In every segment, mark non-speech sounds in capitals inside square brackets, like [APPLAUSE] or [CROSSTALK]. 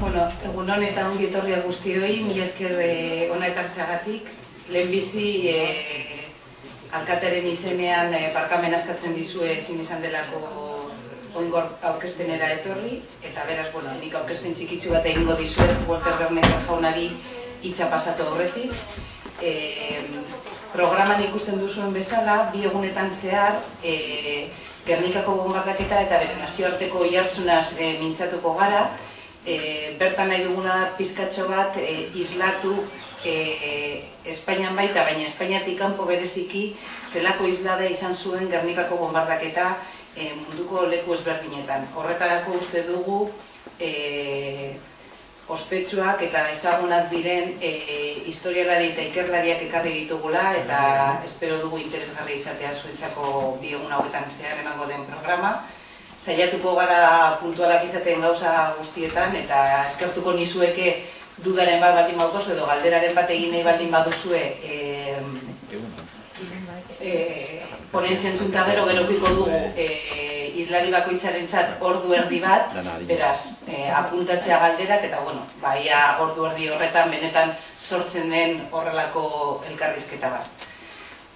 Bueno, egun eta ongi etorria guztioi, mi esker eh, ona etartxagatik. Lehenbizi eh, alkateren izenean eh, barkamen askatzen dizue ezin izan delako oingor aurkezpenera etorri, eta beraz, bueno, nik aurkezpen txikitzu bat egingo dizuet Walter Berneker jaunari hitza pasatu horretik. Eh, programan ikusten duzuen bezala, bi egunetan zehar, eh, Gernikako bombardaketa eta bere nazioarteko iartzunaz e, mintzatuko gara, e, bertan nahi duguna pizkatxo bat e, islatu e, Espainian baita, baina Espainiatik kanpo bereziki zelako islada izan zuen Gernikako bombardaketa e, munduko leku ezberdinetan. Horretarako uste dugu e, ospetsuak eta ezagunak diren e, historialari eta ikerlariak ekarri ditugula eta espero dugu interesgarri izatea zuentzako bi egun hauetan zehar emango den programa. Zaiatuko gara puntualak izaten gauza guztietan eta eskertuko nizueke dudaren bat baldin baduzu edo galderaren bat egin nahi baldin baduzue e, e, ponentzen zunta gero gerokiko dugu e, islari bakoitzaren txat ordu erdi bat, beraz, e, apuntatzea galderak, eta bueno, baia ordu erdi horretan benetan sortzen den horrelako elkarrizketa bat.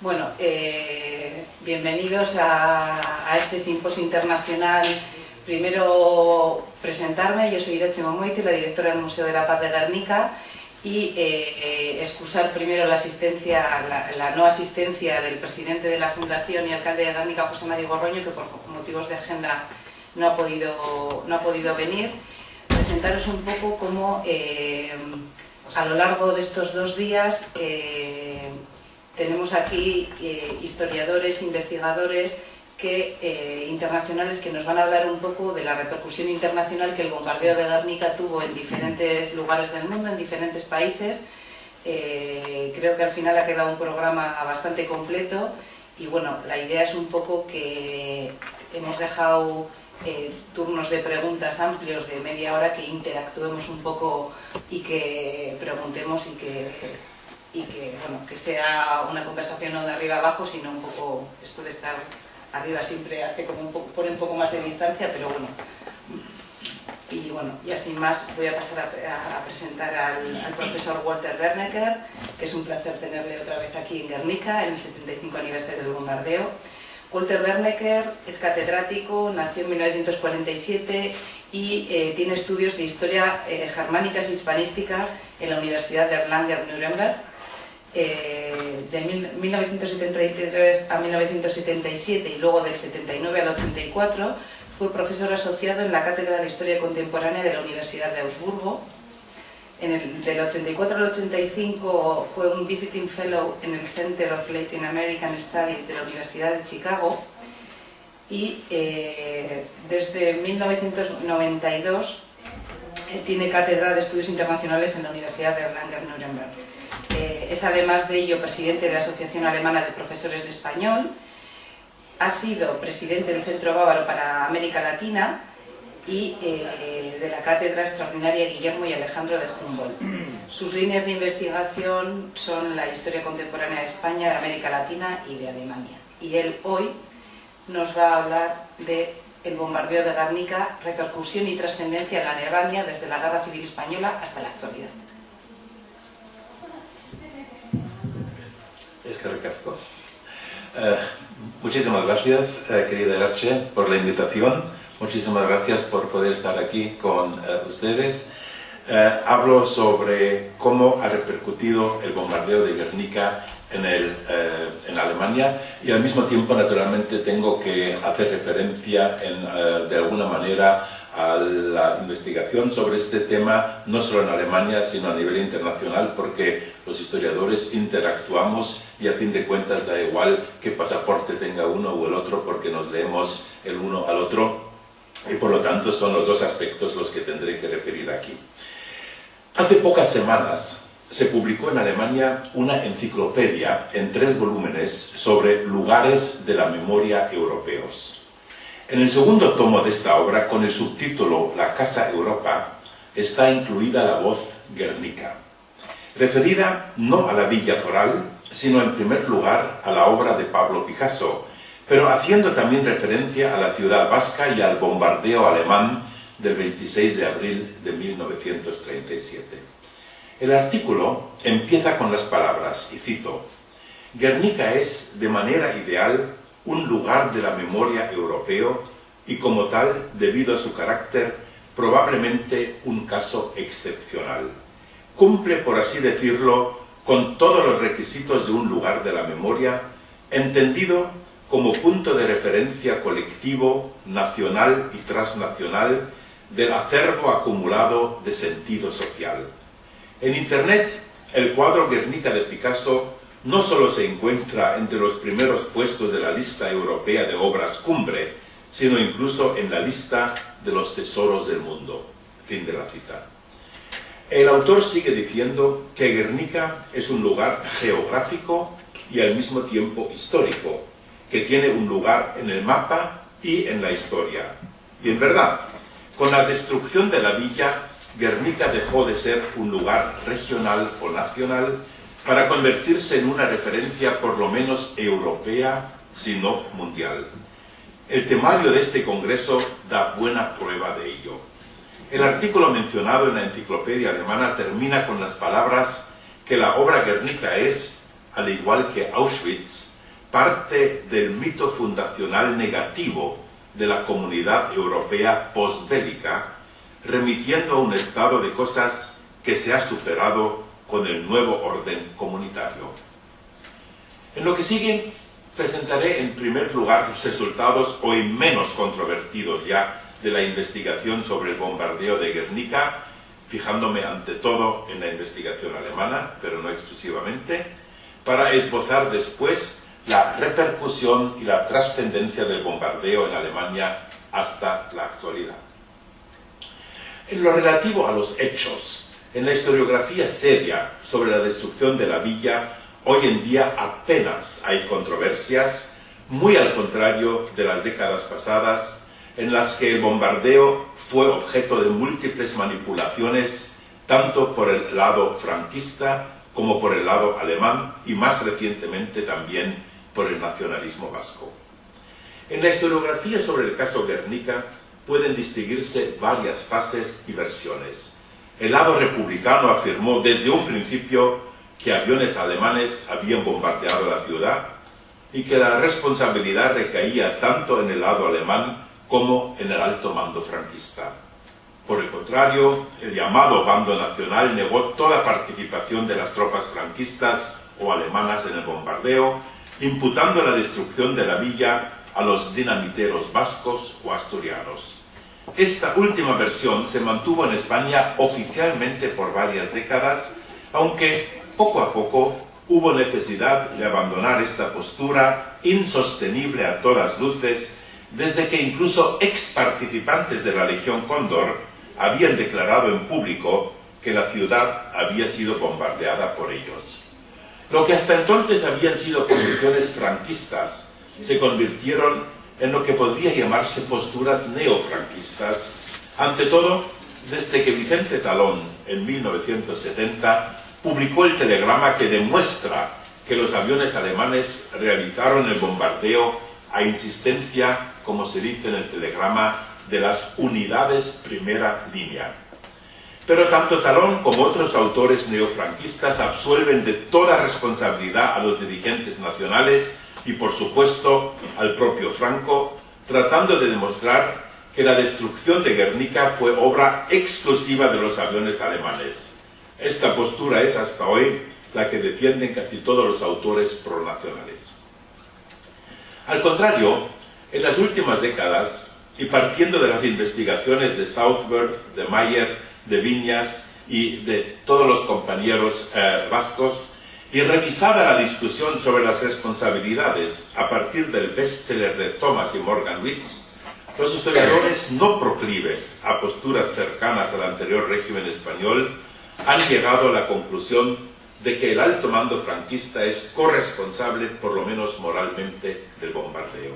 Bueno, eh, bienvenidos a, a este simposio internacional. Primero presentarme, yo soy Irache Momoiti, la directora del Museo de la Paz de Guernica, y eh, eh, excusar primero la asistencia, la, no asistencia del presidente de la Fundación y alcalde de Guernica, José María Gorroño, que por motivos de agenda no ha podido, no ha podido venir. Presentaros un poco cómo eh, a lo largo de estos dos días tenemos aquí historiadores, investigadores, que, eh, internacionales que nos van a hablar un poco de la repercusión internacional que el bombardeo de Guernica tuvo en diferentes lugares del mundo, en diferentes países. Eh, creo que al final ha quedado un programa bastante completo y bueno, la idea es un poco que hemos dejado eh, turnos de preguntas amplios de media hora que interactuemos un poco y que preguntemos y que, y que, bueno, que sea una conversación no de arriba abajo, sino un poco esto de estar arriba siempre hace como pone un poco más de distancia, pero bueno. Y bueno, ya sin más voy a pasar a, a presentar al, al, profesor Walter Bernecker, que es un placer tenerle otra vez aquí en Guernica, en el 75 aniversario del bombardeo. Walter Bernecker es catedrático, nació en 1947 y eh, tiene estudios de historia eh, germánica y hispanística en la Universidad de Erlangen-Nuremberg eh, de 1973 a 1977 y luego del 79 al 84 fue profesor asociado en la Cátedra de Historia Contemporánea de la Universidad de Augsburgo. Del 84 al 85 fue un Visiting Fellow en el Center of Latin American Studies de la Universidad de Chicago y eh, desde 1992 eh, tiene cátedra de estudios internacionales en la Universidad de Erlangen-Nuremberg. Es además de ello presidente de la Asociación Alemana de Profesores de Español, ha sido presidente del Centro Bávaro para América Latina y eh, de la Cátedra Extraordinaria Guillermo y Alejandro de Humboldt. Sus líneas de investigación son la historia contemporánea de España, de América Latina y de Alemania. Y él hoy nos va a hablar de bombardeo de Guernica, repercusión y trascendencia en Alemania desde la Guerra Civil Española hasta la actualidad. Es que recasco. Uh, muchísimas gracias, uh, querida Rache, por la invitación. Muchísimas gracias por poder estar aquí con uh, ustedes. hablo sobre cómo ha repercutido el bombardeo de Guernica en, el, Alemania y al mismo tiempo, naturalmente, tengo que hacer referencia en, de alguna manera a la investigación sobre este tema, no solo en Alemania, sino a nivel internacional, porque los historiadores interactuamos y a fin de cuentas da igual qué pasaporte tenga uno o el otro, porque nos leemos el uno al otro, y por lo tanto son los dos aspectos los que tendré que referir aquí. Hace pocas semanas se publicó en Alemania una enciclopedia en tres volúmenes sobre lugares de la memoria europeos. En el segundo tomo de esta obra, con el subtítulo La Casa Europa, está incluida la voz Guernica, referida no a la Villa Foral, sino en primer lugar a la obra de Pablo Picasso, pero haciendo también referencia a la ciudad vasca y al bombardeo alemán del 26 de abril de 1937. El artículo empieza con las palabras, y cito, Guernica es, de manera ideal, un lugar de la memoria europeo y como tal, debido a su carácter, probablemente un caso excepcional. Cumple, por así decirlo, con todos los requisitos de un lugar de la memoria, entendido como punto de referencia colectivo, nacional y transnacional del acervo acumulado de sentido social. En Internet, el cuadro Guernica de Picasso no solo se encuentra entre los primeros puestos de la lista europea de obras cumbre, sino incluso en la lista de los tesoros del mundo. Fin de la cita. El autor sigue diciendo que Guernica es un lugar geográfico y al mismo tiempo histórico, que tiene un lugar en el mapa y en la historia. Y en verdad, con la destrucción de la villa, Guernica dejó de ser un lugar regional o nacional para convertirse en una referencia por lo menos europea, si no mundial. El temario de este congreso da buena prueba de ello. El artículo mencionado en la enciclopedia alemana termina con las palabras que la obra Guernica es, al igual que Auschwitz, parte del mito fundacional negativo de la comunidad europea postbélica, remitiendo a un estado de cosas que se ha superado con el nuevo orden comunitario. En lo que sigue, presentaré en primer lugar los resultados hoy menos controvertidos ya de la investigación sobre el bombardeo de Guernica, fijándome ante todo en la investigación alemana, pero no exclusivamente, para esbozar después la repercusión y la trascendencia del bombardeo en Alemania hasta la actualidad. En lo relativo a los hechos, en la historiografía seria sobre la destrucción de la villa, hoy en día apenas hay controversias, muy al contrario de las décadas pasadas, en las que el bombardeo fue objeto de múltiples manipulaciones, tanto por el lado franquista como por el lado alemán y más recientemente también por el nacionalismo vasco. En la historiografía sobre el caso Guernica pueden distinguirse varias fases y versiones. El lado republicano afirmó desde un principio que aviones alemanes habían bombardeado la ciudad y que la responsabilidad recaía tanto en el lado alemán como en el alto mando franquista. Por el contrario, el llamado bando nacional negó toda participación de las tropas franquistas o alemanas en el bombardeo imputando la destrucción de la villa a los dinamiteros vascos o asturianos. Esta última versión se mantuvo en España oficialmente por varias décadas, aunque poco a poco hubo necesidad de abandonar esta postura insostenible a todas luces, desde que incluso ex participantes de la Legión Cóndor habían declarado en público que la ciudad había sido bombardeada por ellos. Lo que hasta entonces habían sido posiciones franquistas se convirtieron en lo que podría llamarse posturas neofranquistas, ante todo desde que Vicente Talón, en 1970, publicó el telegrama que demuestra que los aviones alemanes realizaron el bombardeo a insistencia, como se dice en el telegrama, de las unidades primera línea. Pero tanto Talón como otros autores neofranquistas absuelven de toda responsabilidad a los dirigentes nacionales y, por supuesto, al propio Franco, tratando de demostrar que la destrucción de Guernica fue obra exclusiva de los aviones alemanes. Esta postura es hasta hoy la que defienden casi todos los autores pronacionales. Al contrario, en las últimas décadas, y partiendo de las investigaciones de Southworth, de Mayer, de Viñas y de todos los compañeros eh, vascos y revisada la discusión sobre las responsabilidades a partir del bestseller de Thomas y Morgan Witz, los historiadores no proclives a posturas cercanas al anterior régimen español han llegado a la conclusión de que el alto mando franquista es corresponsable, por lo menos moralmente, del bombardeo.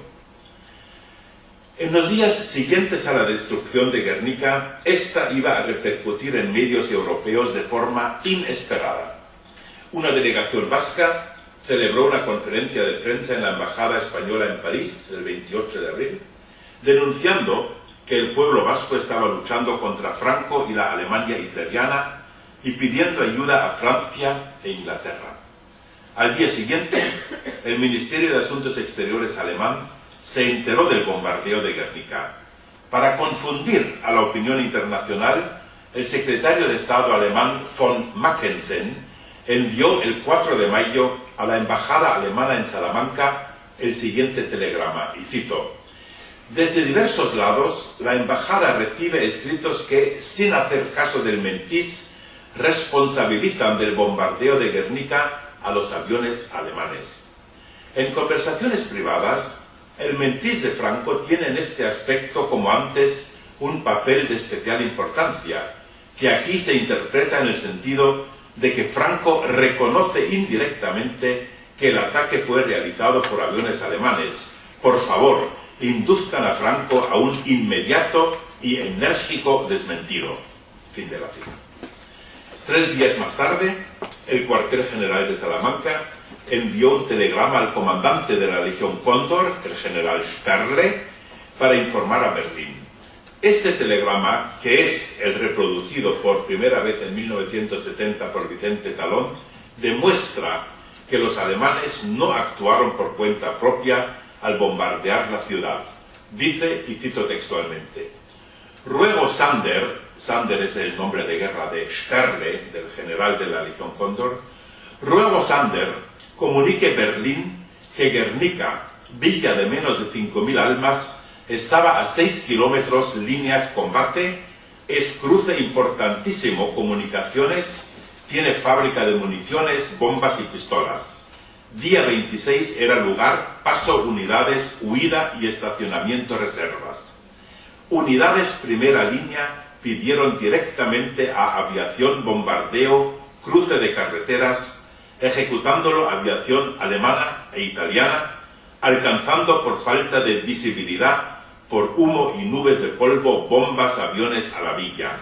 En los días siguientes a la destrucción de Guernica, esta iba a repercutir en medios europeos de forma inesperada. Una delegación vasca celebró una conferencia de prensa en la Embajada Española en París el 28 de abril, denunciando que el pueblo vasco estaba luchando contra Franco y la Alemania hitleriana y pidiendo ayuda a Francia e Inglaterra. Al día siguiente, el Ministerio de Asuntos Exteriores alemán se enteró del bombardeo de Guernica. Para confundir a la opinión internacional, el secretario de Estado alemán von Mackensen envió el 4 de mayo a la embajada alemana en Salamanca el siguiente telegrama, y cito, Desde diversos lados, la embajada recibe escritos que, sin hacer caso del mentís, responsabilizan del bombardeo de Guernica a los aviones alemanes. En conversaciones privadas, el mentís de Franco tiene en este aspecto, como antes, un papel de especial importancia, que aquí se interpreta en el sentido de que Franco reconoce indirectamente que el ataque fue realizado por aviones alemanes. Por favor, induzcan a Franco a un inmediato y enérgico desmentido. Fin de la cita. Tres días más tarde, el cuartel general de Salamanca envió un telegrama al comandante de la Legión Cóndor, el general Sperle, para informar a Berlín. Este telegrama, que es el reproducido por primera vez en 1970 por Vicente Talón, demuestra que los alemanes no actuaron por cuenta propia al bombardear la ciudad. Dice, y cito textualmente, Ruego Sander, Sander es el nombre de guerra de Sperle, del general de la Legión Cóndor, ruego Sander comunique Berlín que Guernica, villa de menos de 5.000 almas, estaba a 6 kilómetros líneas combate, es cruce importantísimo comunicaciones, tiene fábrica de municiones, bombas y pistolas. Día 26 era lugar, paso unidades, huida y estacionamiento reservas. Unidades primera línea pidieron directamente a aviación bombardeo, cruce de carreteras, ejecutándolo aviación alemana e italiana, alcanzando por falta de visibilidad, por humo y nubes de polvo, bombas, aviones a la villa.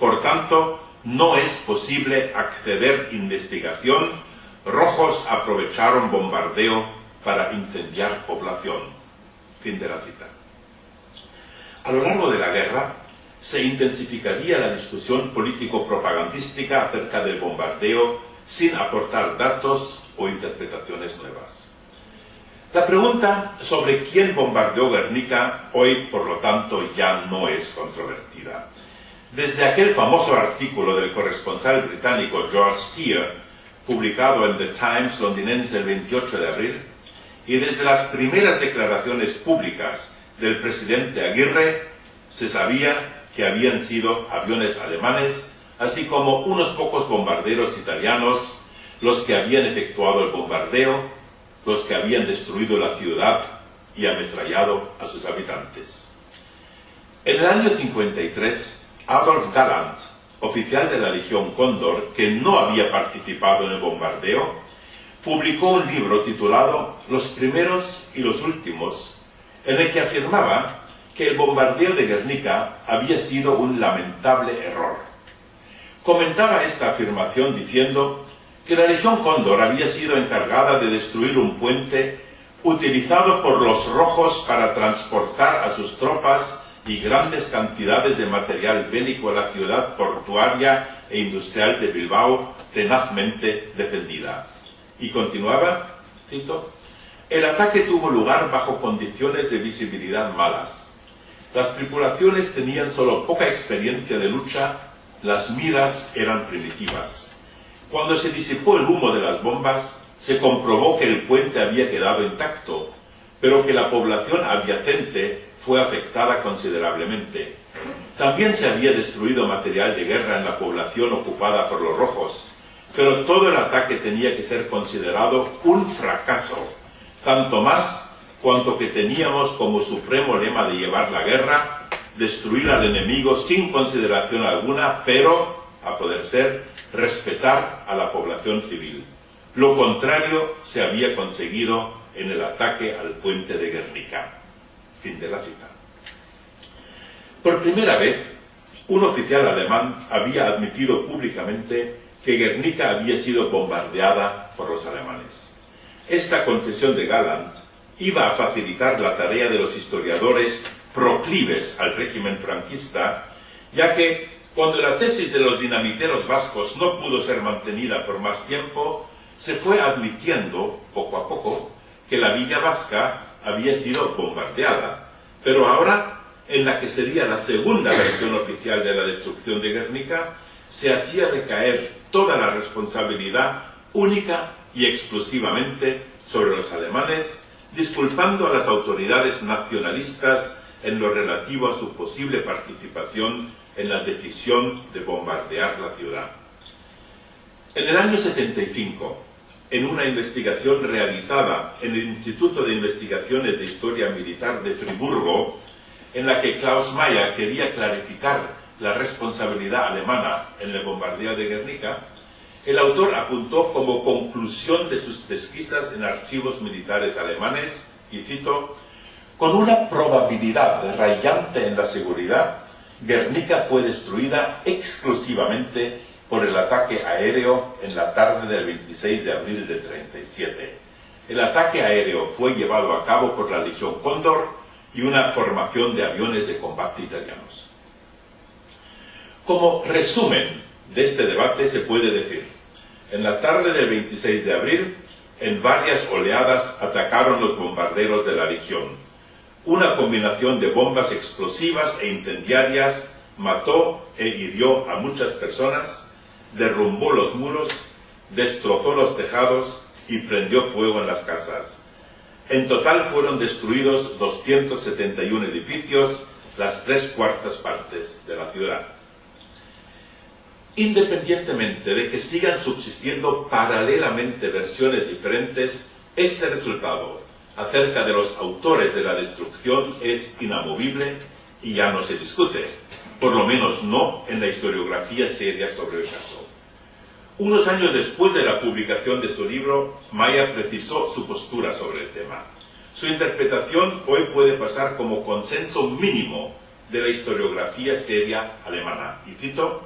Por tanto, no es posible acceder investigación. Rojos aprovecharon bombardeo para incendiar población. Fin de la cita. A lo largo de la guerra, se intensificaría la discusión político-propagandística acerca del bombardeo sin aportar datos o interpretaciones nuevas. La pregunta sobre quién bombardeó Guernica hoy, por lo tanto, ya no es controvertida. Desde aquel famoso artículo del corresponsal británico George Steer, publicado en The Times londinense el 28 de abril, y desde las primeras declaraciones públicas del presidente Aguirre, se sabía que habían sido aviones alemanes, así como unos pocos bombarderos italianos, los que habían efectuado el bombardeo, los que habían destruido la ciudad y ametrallado a sus habitantes. En el año 53, Adolf Galland, oficial de la Legión Cóndor, que no había participado en el bombardeo, publicó un libro titulado Los primeros y los últimos, en el que afirmaba que el bombardeo de Guernica había sido un lamentable error. Comentaba esta afirmación diciendo que la Legión Cóndor había sido encargada de destruir un puente utilizado por los rojos para transportar a sus tropas y grandes cantidades de material bélico a la ciudad portuaria e industrial de Bilbao tenazmente defendida. Y continuaba, cito, el ataque tuvo lugar bajo condiciones de visibilidad malas las tripulaciones tenían solo poca experiencia de lucha, las miras eran primitivas. Cuando se disipó el humo de las bombas, se comprobó que el puente había quedado intacto, pero que la población adyacente fue afectada considerablemente. También se había destruido material de guerra en la población ocupada por los rojos, pero todo el ataque tenía que ser considerado un fracaso, tanto más cuanto que teníamos como supremo lema de llevar la guerra, destruir al enemigo sin consideración alguna, pero, a poder ser, respetar a la población civil. Lo contrario se había conseguido en el ataque al puente de Guernica. Fin de la cita. Por primera vez, un oficial alemán había admitido públicamente que Guernica había sido bombardeada por los alemanes. Esta confesión de Galland iba a facilitar la tarea de los historiadores proclives al régimen franquista, ya que cuando la tesis de los dinamiteros vascos no pudo ser mantenida por más tiempo, se fue admitiendo, poco a poco, que la villa vasca había sido bombardeada. Pero ahora, en la que sería la segunda versión oficial de la destrucción de Guernica, se hacía recaer toda la responsabilidad única y exclusivamente sobre los alemanes, disculpando a las autoridades nacionalistas en lo relativo a su posible participación en la decisión de bombardear la ciudad. En el año 75, en una investigación realizada en el Instituto de Investigaciones de Historia Militar de Friburgo, en la que Klaus Mayer quería clarificar la responsabilidad alemana en el bombardeo de Guernica, el autor apuntó como conclusión de sus pesquisas en archivos militares alemanes, y cito, con una probabilidad rayante en la seguridad, Guernica fue destruida exclusivamente por el ataque aéreo en la tarde del 26 de abril de 37. El ataque aéreo fue llevado a cabo por la Legión Cóndor y una formación de aviones de combate italianos. Como resumen de este debate se puede decir en la tarde del 26 de abril, en varias oleadas atacaron los bombarderos de la Legión. Una combinación de bombas explosivas e incendiarias mató e hirió a muchas personas, derrumbó los muros, destrozó los tejados y prendió fuego en las casas. En total fueron destruidos 271 edificios, las tres cuartas partes de la ciudad independientemente de que sigan subsistiendo paralelamente versiones diferentes, este resultado acerca de los autores de la destrucción es inamovible y ya no se discute, por lo menos no en la historiografía seria sobre el caso. Unos años después de la publicación de su libro, Maya precisó su postura sobre el tema. Su interpretación hoy puede pasar como consenso mínimo de la historiografía seria alemana. Y cito,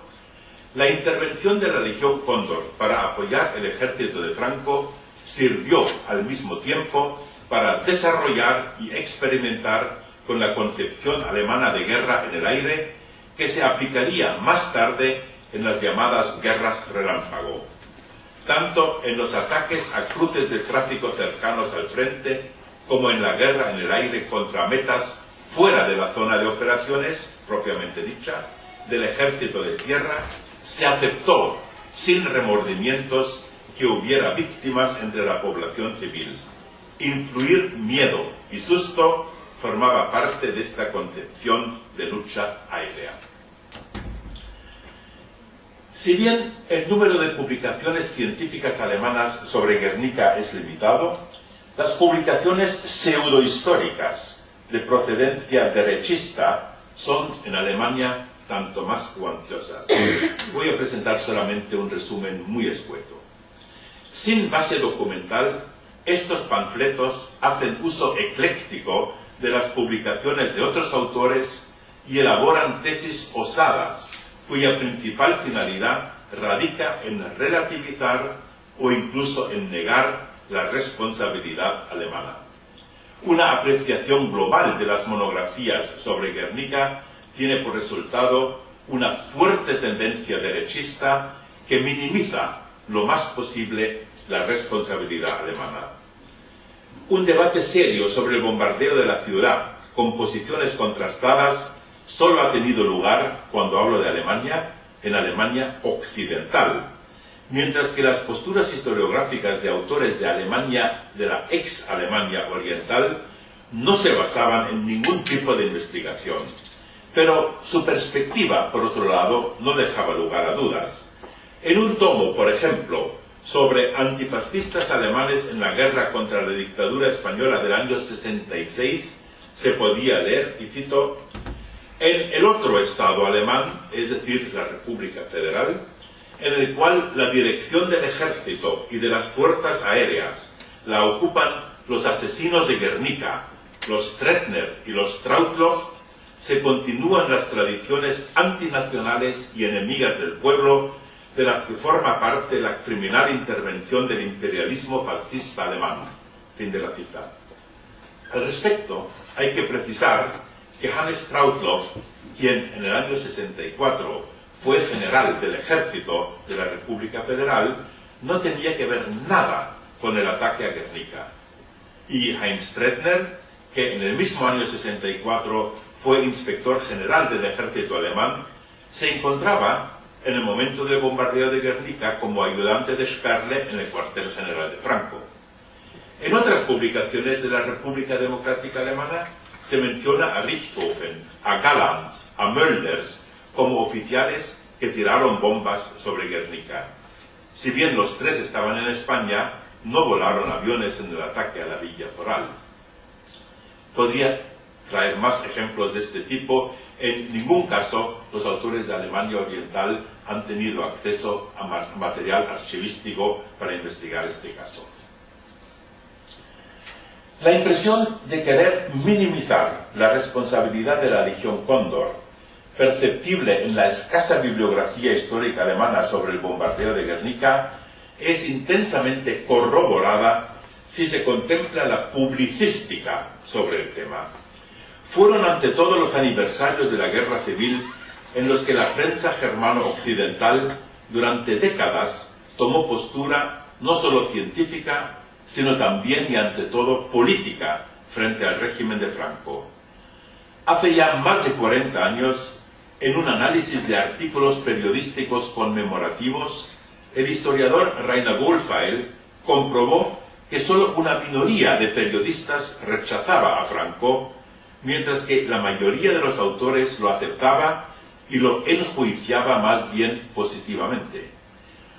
la intervención de la Legión Cóndor para apoyar el ejército de Franco sirvió al mismo tiempo para desarrollar y experimentar con la concepción alemana de guerra en el aire que se aplicaría más tarde en las llamadas guerras relámpago, tanto en los ataques a cruces de tráfico cercanos al frente como en la guerra en el aire contra metas fuera de la zona de operaciones, propiamente dicha, del ejército de tierra se aceptó sin remordimientos que hubiera víctimas entre la población civil. Influir miedo y susto formaba parte de esta concepción de lucha aérea. Si bien el número de publicaciones científicas alemanas sobre Guernica es limitado, las publicaciones pseudohistóricas de procedencia derechista son en Alemania tanto más cuantiosas. Voy a presentar solamente un resumen muy escueto. Sin base documental, estos panfletos hacen uso ecléctico de las publicaciones de otros autores y elaboran tesis osadas, cuya principal finalidad radica en relativizar o incluso en negar la responsabilidad alemana. Una apreciación global de las monografías sobre Guernica tiene por resultado una fuerte tendencia derechista que minimiza lo más posible la responsabilidad alemana. Un debate serio sobre el bombardeo de la ciudad, con posiciones contrastadas, solo ha tenido lugar, cuando hablo de Alemania, en Alemania occidental, mientras que las posturas historiográficas de autores de Alemania, de la ex-Alemania oriental, no se basaban en ningún tipo de investigación pero su perspectiva, por otro lado, no dejaba lugar a dudas. En un tomo, por ejemplo, sobre antifascistas alemanes en la guerra contra la dictadura española del año 66, se podía leer, y cito, en el otro Estado alemán, es decir, la República Federal, en el cual la dirección del ejército y de las fuerzas aéreas la ocupan los asesinos de Guernica, los Tretner y los Trautloff, se continúan las tradiciones antinacionales y enemigas del pueblo de las que forma parte la criminal intervención del imperialismo fascista alemán. Fin de la cita. Al respecto, hay que precisar que Hannes Trautloff, quien en el año 64 fue general del ejército de la República Federal, no tenía que ver nada con el ataque a Guernica. Y Heinz Stredner, que en el mismo año 64 fue inspector general del ejército alemán, se encontraba en el momento del bombardeo de Guernica como ayudante de Sperle en el cuartel general de Franco. En otras publicaciones de la República Democrática Alemana se menciona a Richthofen, a Galland, a Mölders como oficiales que tiraron bombas sobre Guernica. Si bien los tres estaban en España, no volaron aviones en el ataque a la Villa Foral. Podría traer más ejemplos de este tipo. En ningún caso los autores de Alemania Oriental han tenido acceso a material archivístico para investigar este caso. La impresión de querer minimizar la responsabilidad de la Legión Cóndor, perceptible en la escasa bibliografía histórica alemana sobre el bombardeo de Guernica, es intensamente corroborada si se contempla la publicística sobre el tema. Fueron ante todo los aniversarios de la Guerra Civil en los que la prensa germano-occidental durante décadas tomó postura no solo científica, sino también y ante todo política frente al régimen de Franco. Hace ya más de 40 años, en un análisis de artículos periodísticos conmemorativos, el historiador Rainer Wohlfeil comprobó que solo una minoría de periodistas rechazaba a Franco, mientras que la mayoría de los autores lo aceptaba y lo enjuiciaba más bien positivamente.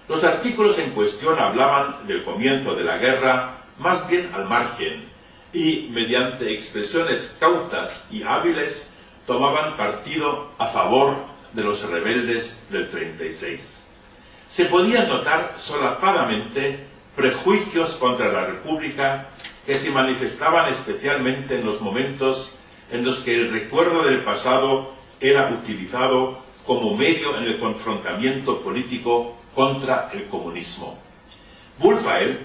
Los artículos en cuestión hablaban del comienzo de la guerra más bien al margen y, mediante expresiones cautas y hábiles, tomaban partido a favor de los rebeldes del 36. Se podían notar solapadamente prejuicios contra la República que se manifestaban especialmente en los momentos en los que el recuerdo del pasado era utilizado como medio en el confrontamiento político contra el comunismo. Wohlfeil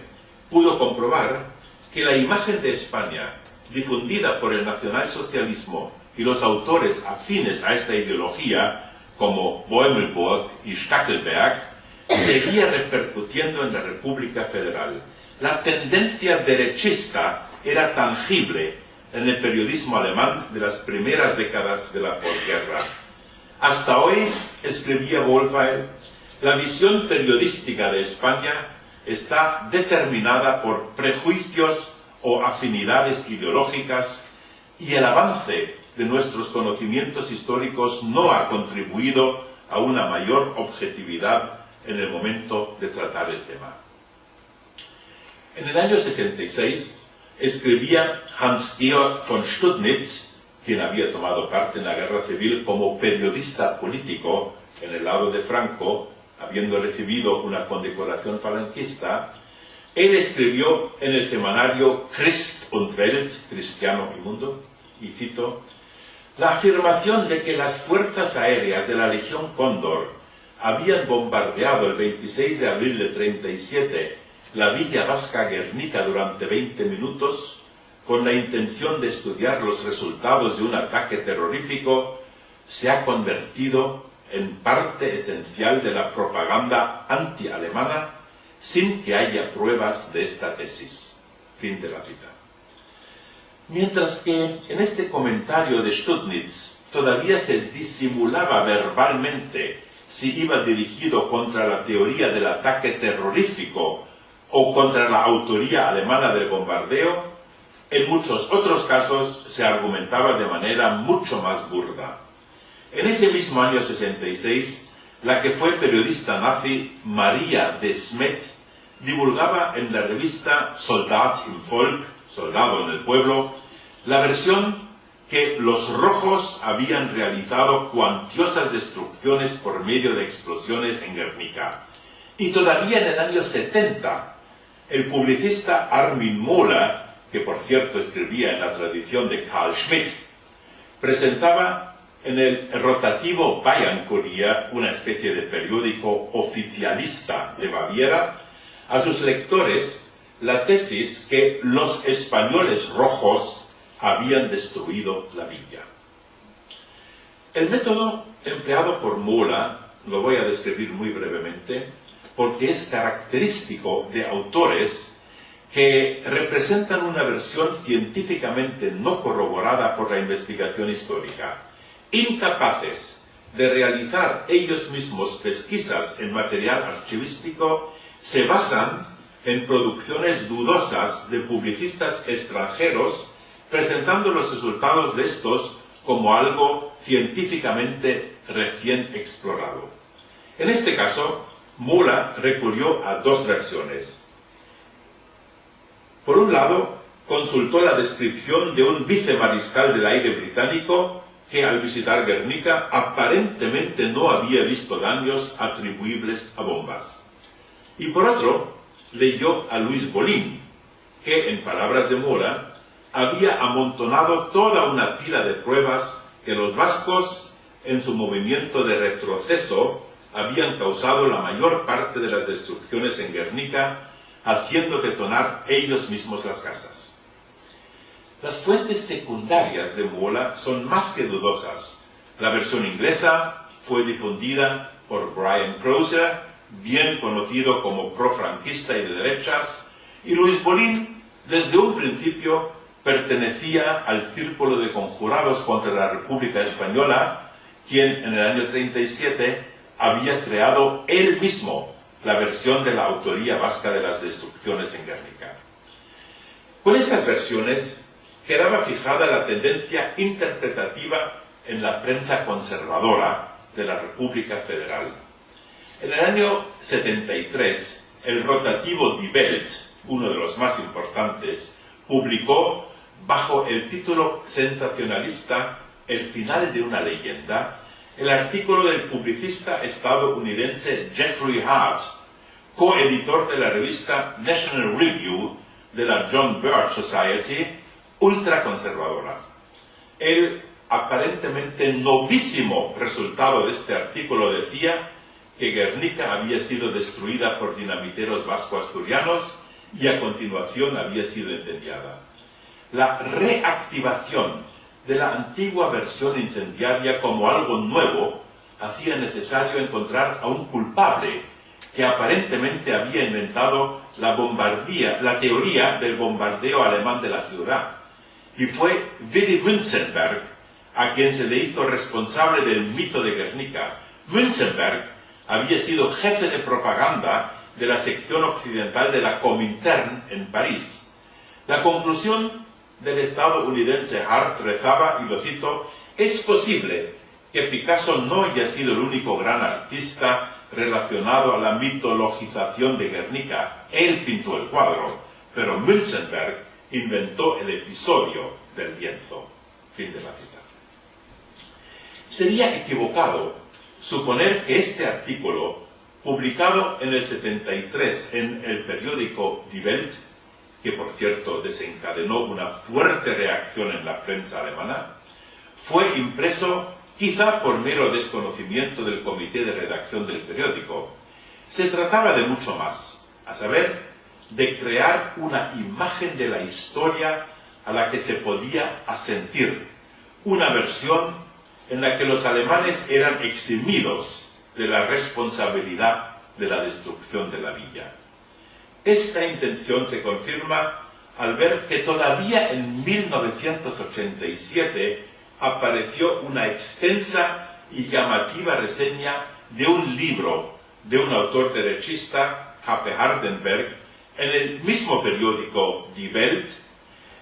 pudo comprobar que la imagen de España, difundida por el nacionalsocialismo y los autores afines a esta ideología, como Boemelburg y Stackelberg, seguía repercutiendo en la República Federal. La tendencia derechista era tangible en el periodismo alemán de las primeras décadas de la posguerra. Hasta hoy, escribía Wohlfeil, la visión periodística de España está determinada por prejuicios o afinidades ideológicas y el avance de nuestros conocimientos históricos no ha contribuido a una mayor objetividad en el momento de tratar el tema. En el año 66, escribía Hans-Georg von Studnitz, quien había tomado parte en la guerra civil como periodista político en el lado de Franco, habiendo recibido una condecoración falanquista, él escribió en el semanario Christ und Welt, Cristiano y Mundo, y cito, la afirmación de que las fuerzas aéreas de la Legión Cóndor habían bombardeado el 26 de abril de 37 la villa vasca Guernica durante 20 minutos con la intención de estudiar los resultados de un ataque terrorífico, se ha convertido en parte esencial de la propaganda anti-alemana sin que haya pruebas de esta tesis. Fin de la cita. Mientras que en este comentario de Studnitz todavía se disimulaba verbalmente si iba dirigido contra la teoría del ataque terrorífico o contra la autoría alemana del bombardeo, en muchos otros casos se argumentaba de manera mucho más burda. En ese mismo año 66, la que fue periodista nazi María de Smet divulgaba en la revista Soldat im Volk, Soldado en el Pueblo, la versión que los rojos habían realizado cuantiosas destrucciones por medio de explosiones en Guernica. Y todavía en el año 70, el publicista Armin Mola, que por cierto escribía en la tradición de Carl Schmitt, presentaba en el rotativo Bayern Kurier, una especie de periódico oficialista de Baviera, a sus lectores la tesis que los españoles rojos habían destruido la villa. El método empleado por Mola, lo voy a describir muy brevemente, porque es característico de autores que representan una versión científicamente no corroborada por la investigación histórica, incapaces de realizar ellos mismos pesquisas en material archivístico, se basan en producciones dudosas de publicistas extranjeros, presentando los resultados de estos como algo científicamente recién explorado. En este caso, Mula recurrió a dos versiones. Por un lado, consultó la descripción de un vicemariscal del aire británico que al visitar Guernica aparentemente no había visto daños atribuibles a bombas. Y por otro, leyó a Luis Bolín, que, en palabras de Mora, había amontonado toda una pila de pruebas que los vascos, en su movimiento de retroceso, habían causado la mayor parte de las destrucciones en Guernica haciendo detonar ellos mismos las casas. Las fuentes secundarias de Mola son más que dudosas. La versión inglesa fue difundida por Brian Croser, bien conocido como profranquista y de derechas, y Luis Bolín, desde un principio, pertenecía al círculo de conjurados contra la República Española, quien en el año 37 había creado él mismo la versión de la autoría vasca de las destrucciones en Guernica. Con estas versiones quedaba fijada la tendencia interpretativa en la prensa conservadora de la República Federal. En el año 73, el rotativo Die Welt, uno de los más importantes, publicó bajo el título sensacionalista El final de una leyenda, el artículo del publicista estadounidense Jeffrey Hart, coeditor de la revista National Review de la John Birch Society, ultraconservadora. El aparentemente novísimo resultado de este artículo decía que Guernica había sido destruida por dinamiteros vasco-asturianos y a continuación había sido incendiada. La reactivación de la antigua versión incendiaria como algo nuevo hacía necesario encontrar a un culpable que aparentemente había inventado la bombardía, la teoría del bombardeo alemán de la ciudad. Y fue Willy Wünzenberg a quien se le hizo responsable del mito de Guernica. Wünzenberg había sido jefe de propaganda de la sección occidental de la Comintern en París. La conclusión del estadounidense Hart rezaba, y lo cito, es posible que Picasso no haya sido el único gran artista relacionado a la mitologización de Guernica. Él pintó el cuadro, pero Münzenberg inventó el episodio del lienzo. Fin de la cita. Sería equivocado suponer que este artículo, publicado en el 73 en el periódico Die Welt, que por cierto desencadenó una fuerte reacción en la prensa alemana, fue impreso quizá por mero desconocimiento del comité de redacción del periódico. Se trataba de mucho más, a saber, de crear una imagen de la historia a la que se podía asentir, una versión en la que los alemanes eran eximidos de la responsabilidad de la destrucción de la villa. Esta intención se confirma al ver que todavía en 1987 apareció una extensa y llamativa reseña de un libro de un autor derechista, Happe Hardenberg, en el mismo periódico Die Welt,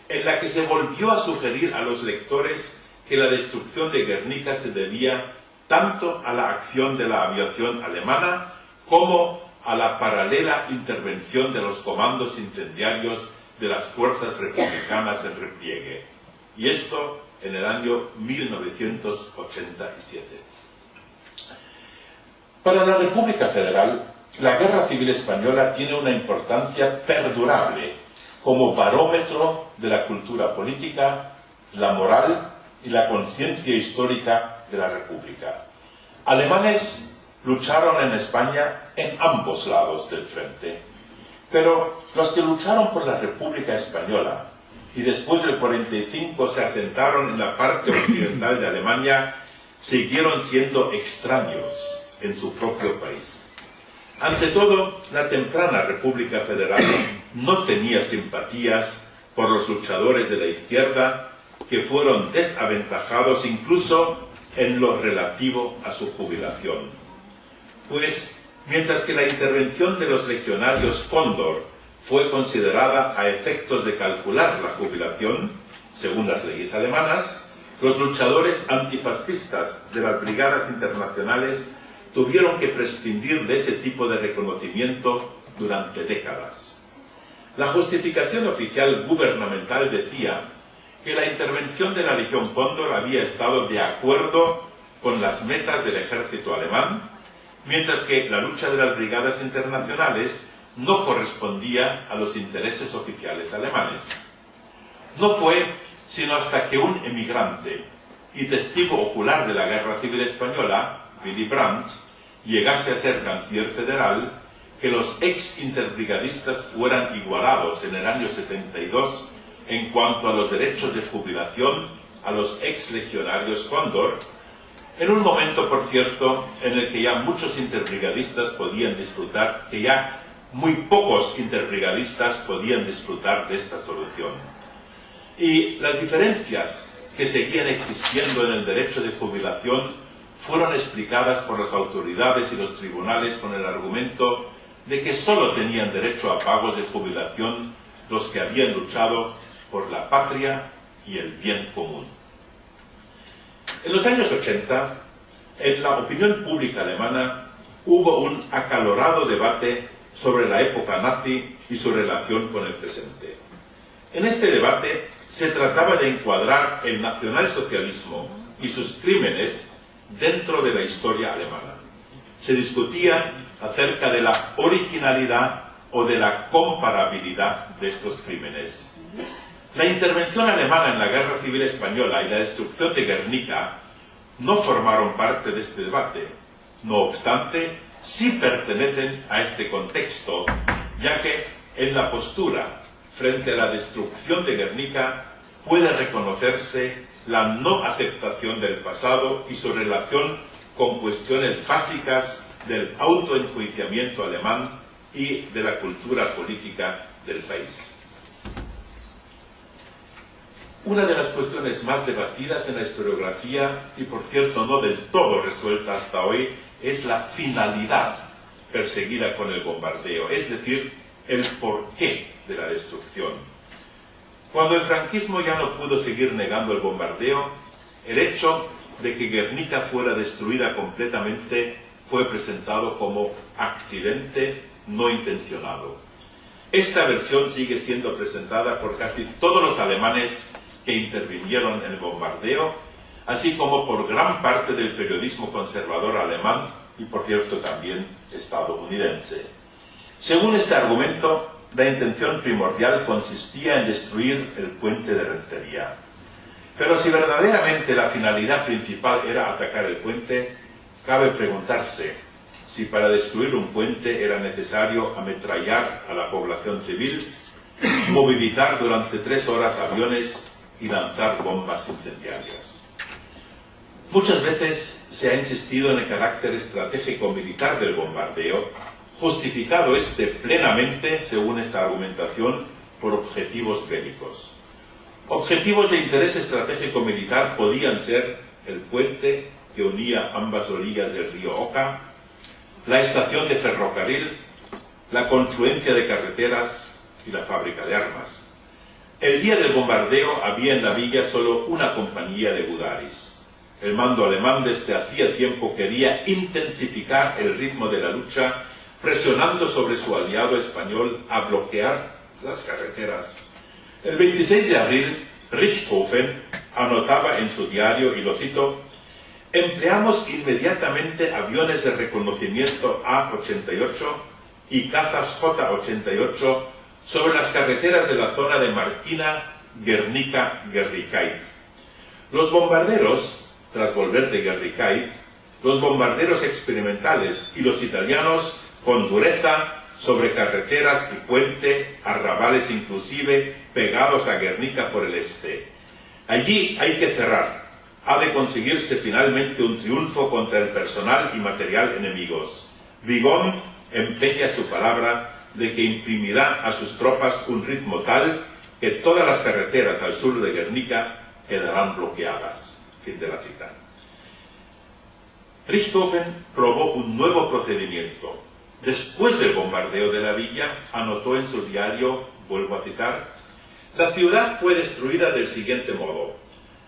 en la que se volvió a sugerir a los lectores que la destrucción de Guernica se debía tanto a la acción de la aviación alemana como a la paralela intervención de los comandos incendiarios de las fuerzas republicanas en repliegue. Y esto en el año 1987. Para la República Federal, la Guerra Civil Española tiene una importancia perdurable como barómetro de la cultura política, la moral y la conciencia histórica de la República. Alemanes lucharon en España en ambos lados del frente, pero los que lucharon por la República Española y después del 45 se asentaron en la parte occidental de Alemania, siguieron siendo extraños en su propio país. Ante todo, la temprana República Federal no tenía simpatías por los luchadores de la izquierda que fueron desaventajados incluso en lo relativo a su jubilación. Pues, mientras que la intervención de los legionarios Fondor fue considerada a efectos de calcular la jubilación, según las leyes alemanas, los luchadores antifascistas de las brigadas internacionales tuvieron que prescindir de ese tipo de reconocimiento durante décadas. La justificación oficial gubernamental decía que la intervención de la Legión Cóndor había estado de acuerdo con las metas del ejército alemán, mientras que la lucha de las brigadas internacionales no correspondía a los intereses oficiales alemanes. No fue sino hasta que un emigrante y testigo ocular de la Guerra Civil Española, Willy Brandt, llegase a ser canciller federal, que los ex interbrigadistas fueran igualados en el año 72 en cuanto a los derechos de jubilación a los ex legionarios Cóndor, en un momento, por cierto, en el que ya muchos interbrigadistas podían disfrutar, que ya muy pocos interbrigadistas podían disfrutar de esta solución. Y las diferencias que seguían existiendo en el derecho de jubilación fueron explicadas por las autoridades y los tribunales con el argumento de que sólo tenían derecho a pagos de jubilación los que habían luchado por la patria y el bien común. En los años 80, en la opinión pública alemana hubo un acalorado debate sobre la época nazi y su relación con el presente. En este debate se trataba de encuadrar el nacionalsocialismo y sus crímenes dentro de la historia alemana. Se discutía acerca de la originalidad o de la comparabilidad de estos crímenes. La intervención alemana en la Guerra Civil Española y la destrucción de Guernica no formaron parte de este debate. No obstante, sí pertenecen a este contexto, ya que en la postura frente a la destrucción de Guernica puede reconocerse la no aceptación del pasado y su relación con cuestiones básicas del autoenjuiciamiento alemán y de la cultura política del país. Una de las cuestiones más debatidas en la historiografía, y por cierto no del todo resuelta hasta hoy, es la finalidad perseguida con el bombardeo, es decir, el porqué de la destrucción. Cuando el franquismo ya no pudo seguir negando el bombardeo, el hecho de que Guernica fuera destruida completamente fue presentado como accidente no intencionado. Esta versión sigue siendo presentada por casi todos los alemanes que intervinieron en el bombardeo, así como por gran parte del periodismo conservador alemán y, por cierto, también estadounidense. Según este argumento, la intención primordial consistía en destruir el puente de Rentería. Pero si verdaderamente la finalidad principal era atacar el puente, cabe preguntarse si para destruir un puente era necesario ametrallar a la población civil, movilizar durante tres horas aviones y lanzar bombas incendiarias. Muchas veces se ha insistido en el carácter estratégico militar del bombardeo justificado este plenamente, según esta argumentación, por objetivos bélicos. Objetivos de interés estratégico militar podían ser el puente que unía ambas orillas del río Oca, la estación de ferrocarril, la confluencia de carreteras y la fábrica de armas. El día del bombardeo había en la villa solo una compañía de Budaris. El mando alemán desde hacía tiempo quería intensificar el ritmo de la lucha presionando sobre su aliado español a bloquear las carreteras. El 26 de abril, Richthofen anotaba en su diario, y lo cito, empleamos inmediatamente aviones de reconocimiento A-88 y cazas J-88 sobre las carreteras de la zona de Marquina, Guernica, Guerricaiz. Los bombarderos, tras volver de Guerricaiz, los bombarderos experimentales y los italianos con dureza sobre carreteras y puente, arrabales inclusive, pegados a Guernica por el este. Allí hay que cerrar, ha de conseguirse finalmente un triunfo contra el personal y material enemigos. Vigón empeña su palabra de que imprimirá a sus tropas un ritmo tal que todas las carreteras al sur de Guernica quedarán bloqueadas. Fin de la cita. Richthofen probó un nuevo procedimiento. Después del bombardeo de la villa, anotó en su diario, vuelvo a citar, la ciudad fue destruida del siguiente modo.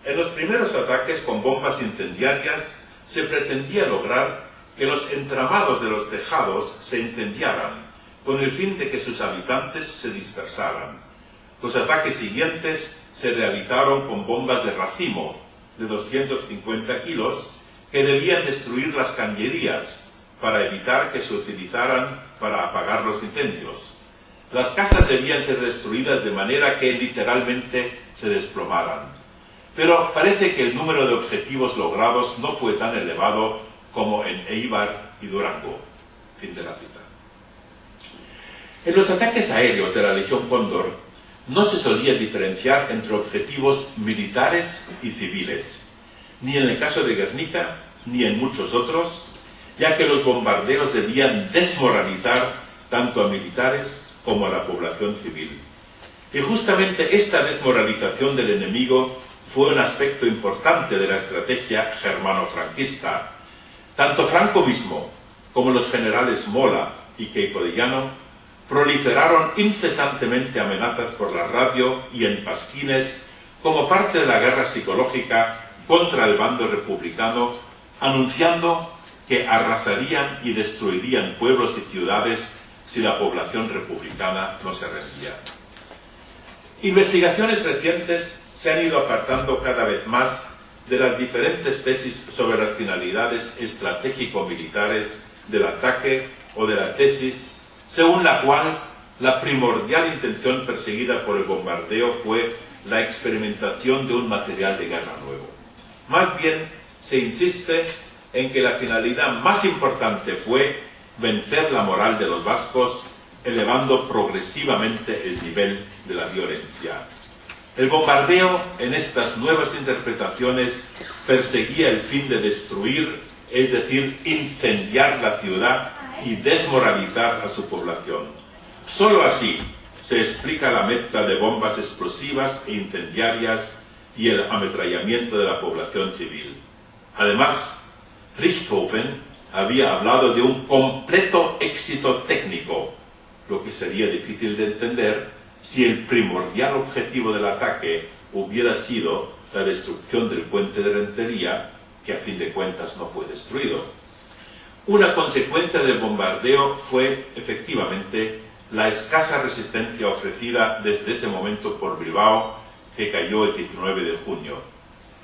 En los primeros ataques con bombas incendiarias se pretendía lograr que los entramados de los tejados se incendiaran, con el fin de que sus habitantes se dispersaran. Los ataques siguientes se realizaron con bombas de racimo de 250 kilos que debían destruir las cañerías para evitar que se utilizaran para apagar los incendios. Las casas debían ser destruidas de manera que literalmente se desplomaran. Pero parece que el número de objetivos logrados no fue tan elevado como en Eibar y Durango. Fin de la cita. En los ataques aéreos de la Legión Cóndor no se solía diferenciar entre objetivos militares y civiles, ni en el caso de Guernica ni en muchos otros, ya que los bombardeos debían desmoralizar tanto a militares como a la población civil. Y justamente esta desmoralización del enemigo fue un aspecto importante de la estrategia germano-franquista. Tanto Franco mismo como los generales Mola y Queipodillano proliferaron incesantemente amenazas por la radio y en pasquines como parte de la guerra psicológica contra el bando republicano, anunciando que arrasarían y destruirían pueblos y ciudades si la población republicana no se rendía. Investigaciones recientes se han ido apartando cada vez más de las diferentes tesis sobre las finalidades estratégico-militares del ataque o de la tesis según la cual la primordial intención perseguida por el bombardeo fue la experimentación de un material de guerra nuevo. Más bien, se insiste en que la finalidad más importante fue vencer la moral de los vascos, elevando progresivamente el nivel de la violencia. El bombardeo, en estas nuevas interpretaciones, perseguía el fin de destruir, es decir, incendiar la ciudad y desmoralizar a su población. Solo así se explica la mezcla de bombas explosivas e incendiarias y el ametrallamiento de la población civil. Además, Richthofen había hablado de un completo éxito técnico, lo que sería difícil de entender si el primordial objetivo del ataque hubiera sido la destrucción del puente de Rentería, que a fin de cuentas no fue destruido. Una consecuencia del bombardeo fue, efectivamente, la escasa resistencia ofrecida desde ese momento por Bilbao, que cayó el 19 de junio.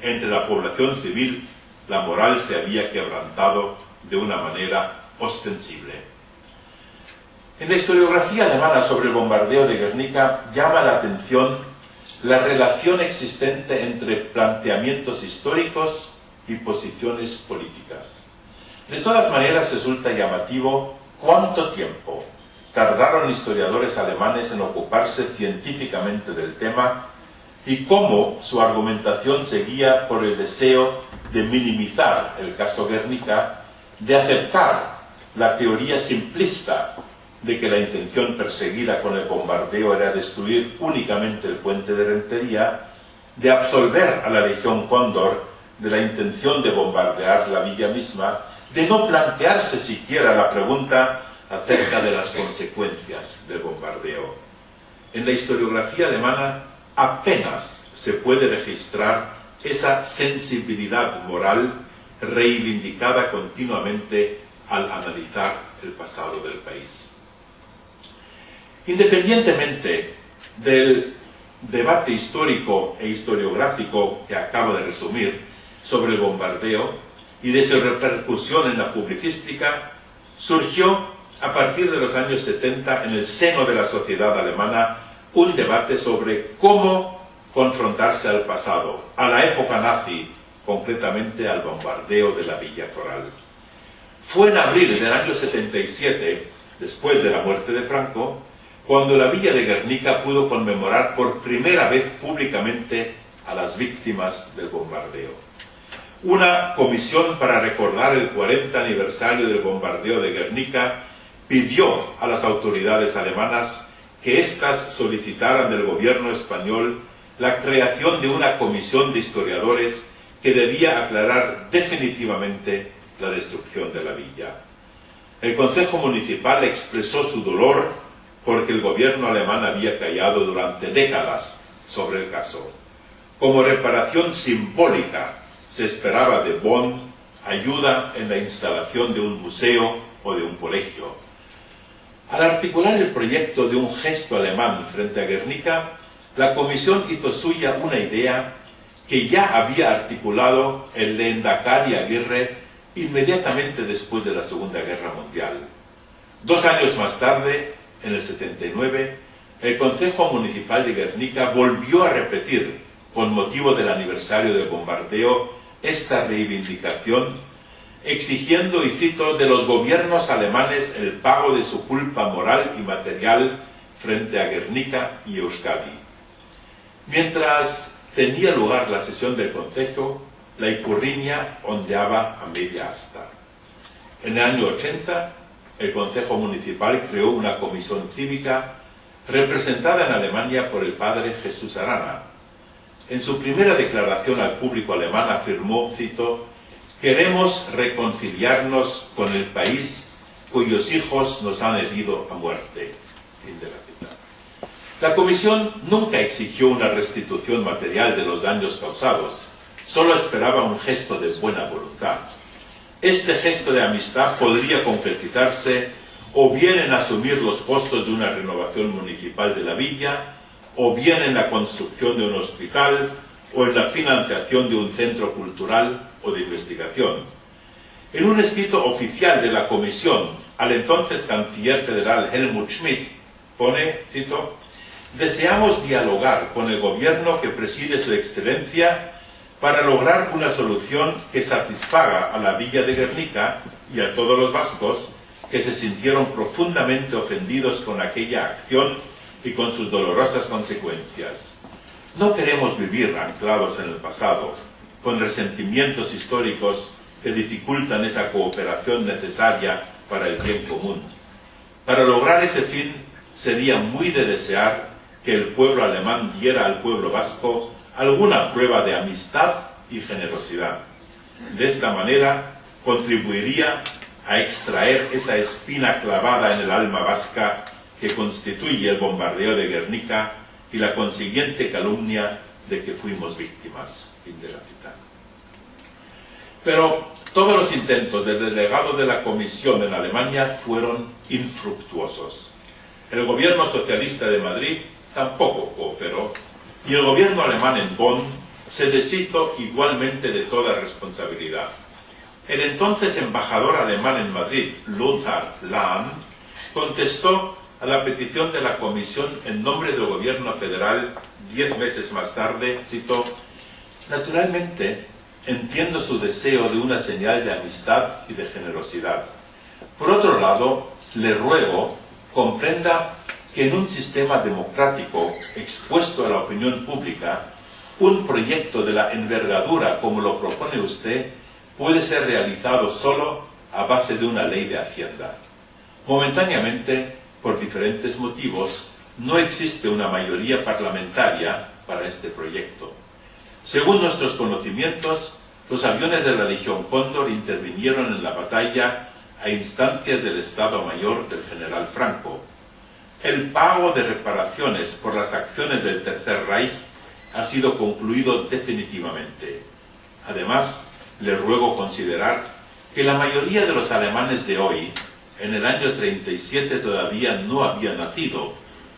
Entre la población civil, la moral se había quebrantado de una manera ostensible. En la historiografía alemana sobre el bombardeo de Guernica llama la atención la relación existente entre planteamientos históricos y posiciones políticas. De todas maneras resulta llamativo cuánto tiempo tardaron historiadores alemanes en ocuparse científicamente del tema y cómo su argumentación seguía por el deseo de minimizar el caso Guernica de aceptar la teoría simplista de que la intención perseguida con el bombardeo era destruir únicamente el puente de Rentería, de absolver a la Legión Cóndor de la intención de bombardear la villa misma, de no plantearse siquiera la pregunta acerca de las consecuencias del bombardeo. En la historiografía alemana apenas se puede registrar esa sensibilidad moral reivindicada continuamente al analizar el pasado del país. Independientemente del debate histórico e historiográfico que acabo de resumir sobre el bombardeo y de su repercusión en la publicística, surgió a partir de los años 70 en el seno de la sociedad alemana un debate sobre cómo confrontarse al pasado, a la época nazi concretamente al bombardeo de la Villa Coral. Fue en abril del año 77, después de la muerte de Franco, cuando la Villa de Guernica pudo conmemorar por primera vez públicamente a las víctimas del bombardeo. Una comisión para recordar el 40 aniversario del bombardeo de Guernica pidió a las autoridades alemanas que éstas solicitaran del gobierno español la creación de una comisión de historiadores que debía aclarar definitivamente la destrucción de la villa. El Consejo Municipal expresó su dolor porque el gobierno alemán había callado durante décadas sobre el caso. Como reparación simbólica se esperaba de Bonn ayuda en la instalación de un museo o de un colegio. Al articular el proyecto de un gesto alemán frente a Guernica, la comisión hizo suya una idea que ya había articulado el Lehendakari Aguirre inmediatamente después de la Segunda Guerra Mundial. Dos años más tarde, en el 79, el Consejo Municipal de Guernica volvió a repetir, con motivo del aniversario del bombardeo, esta reivindicación, exigiendo, y cito, de los gobiernos alemanes el pago de su culpa moral y material frente a Guernica y Euskadi. Mientras tenía lugar la sesión del Consejo, la Icurriña ondeaba a media asta. En el año 80, el Consejo Municipal creó una comisión cívica representada en Alemania por el padre Jesús Arana. En su primera declaración al público alemán afirmó, cito, «Queremos reconciliarnos con el país cuyos hijos nos han herido a muerte». la, la comisión nunca exigió una restitución material de los daños causados, solo esperaba un gesto de buena voluntad. Este gesto de amistad podría concretizarse o bien en asumir los costos de una renovación municipal de la villa, o bien en la construcción de un hospital, o en la financiación de un centro cultural o de investigación. En un escrito oficial de la Comisión al entonces canciller federal Helmut Schmidt, pone, cito, Deseamos dialogar con el gobierno que preside su excelencia para lograr una solución que satisfaga a la villa de Guernica y a todos los vascos que se sintieron profundamente ofendidos con aquella acción y con sus dolorosas consecuencias. No queremos vivir anclados en el pasado, con resentimientos históricos que dificultan esa cooperación necesaria para el bien común. Para lograr ese fin, sería muy de desear que el pueblo alemán diera al pueblo vasco alguna prueba de amistad y generosidad. De esta manera contribuiría a extraer esa espina clavada en el alma vasca que constituye el bombardeo de Guernica y la consiguiente calumnia de que fuimos víctimas. de la Pero todos los intentos del delegado de la Comisión en Alemania fueron infructuosos. El gobierno socialista de Madrid tampoco cooperó y el gobierno alemán en Bonn se deshizo igualmente de toda responsabilidad. El entonces embajador alemán en Madrid, Lothar Lahn, contestó a la petición de la Comisión en nombre del gobierno federal diez meses más tarde, citó, Naturalmente, entiendo su deseo de una señal de amistad y de generosidad. Por otro lado, le ruego comprenda que en un sistema democrático expuesto a la opinión pública, un proyecto de la envergadura como lo propone usted puede ser realizado solo a base de una ley de Hacienda. Momentáneamente, por diferentes motivos, no existe una mayoría parlamentaria para este proyecto. Según nuestros conocimientos, los aviones de la Legión Cóndor intervinieron en la batalla a instancias del Estado Mayor del general Franco, el pago de reparaciones por las acciones del Tercer Reich ha sido concluido definitivamente. Además, le ruego considerar que la mayoría de los alemanes de hoy, en el año 37 todavía no habían nacido,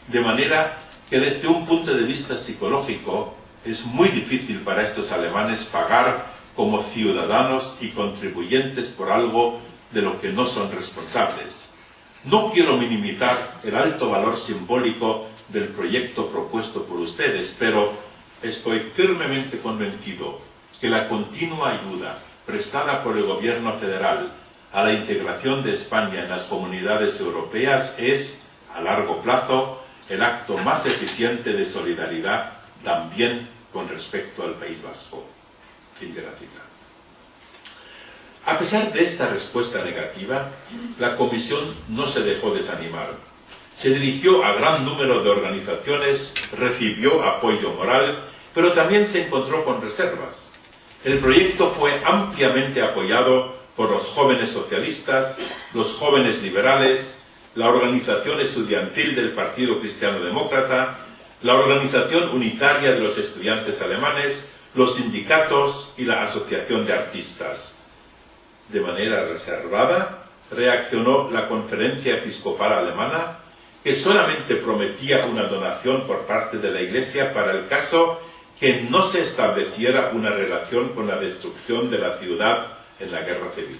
de manera que desde un punto de vista psicológico es muy difícil para estos alemanes pagar como ciudadanos y contribuyentes por algo de lo que no son responsables. No quiero minimizar el alto valor simbólico del proyecto propuesto por ustedes, pero estoy firmemente convencido que la continua ayuda prestada por el gobierno federal a la integración de España en las comunidades europeas es, a largo plazo, el acto más eficiente de solidaridad también con respecto al País Vasco. Fin de la cita. A pesar de esta respuesta negativa, la Comisión no se dejó desanimar. Se dirigió a gran número de organizaciones, recibió apoyo moral, pero también se encontró con reservas. El proyecto fue ampliamente apoyado por los jóvenes socialistas, los jóvenes liberales, la organización estudiantil del Partido Cristiano Demócrata, la Organización Unitaria de los Estudiantes Alemanes, los sindicatos y la Asociación de Artistas. De manera reservada, reaccionó la Conferencia Episcopal Alemana, que solamente prometía una donación por parte de la Iglesia para el caso que no se estableciera una relación con la destrucción de la ciudad en la guerra civil.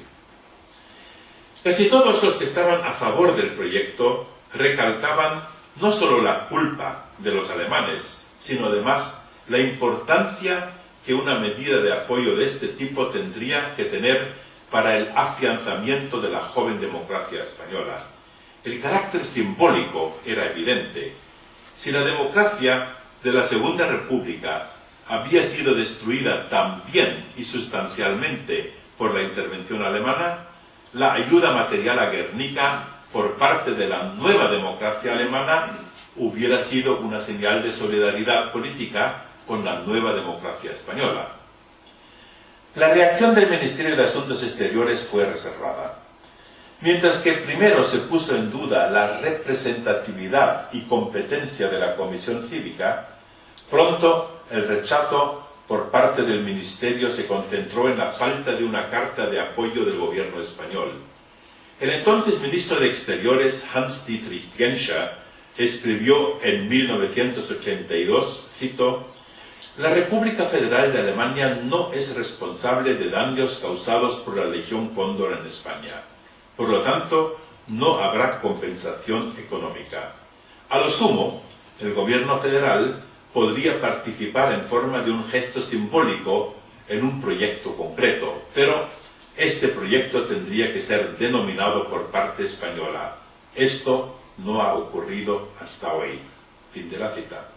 Casi todos los que estaban a favor del proyecto recalcaban no solo la culpa de los alemanes, sino además la importancia que una medida de apoyo de este tipo tendría que tener para el afianzamiento de la joven democracia española. El carácter simbólico era evidente. Si la democracia de la Segunda República había sido destruida también y sustancialmente por la intervención alemana, la ayuda material a Guernica por parte de la nueva democracia alemana hubiera sido una señal de solidaridad política con la nueva democracia española. La reacción del Ministerio de Asuntos Exteriores fue reservada. Mientras que primero se puso en duda la representatividad y competencia de la Comisión Cívica, pronto el rechazo por parte del Ministerio se concentró en la falta de una carta de apoyo del gobierno español. El entonces ministro de Exteriores, Hans-Dietrich Genscher, escribió en 1982, cito, la República Federal de Alemania no es responsable de daños causados por la Legión Cóndor en España. Por lo tanto, no habrá compensación económica. A lo sumo, el gobierno federal podría participar en forma de un gesto simbólico en un proyecto concreto, pero este proyecto tendría que ser denominado por parte española. Esto no ha ocurrido hasta hoy. Fin de la cita.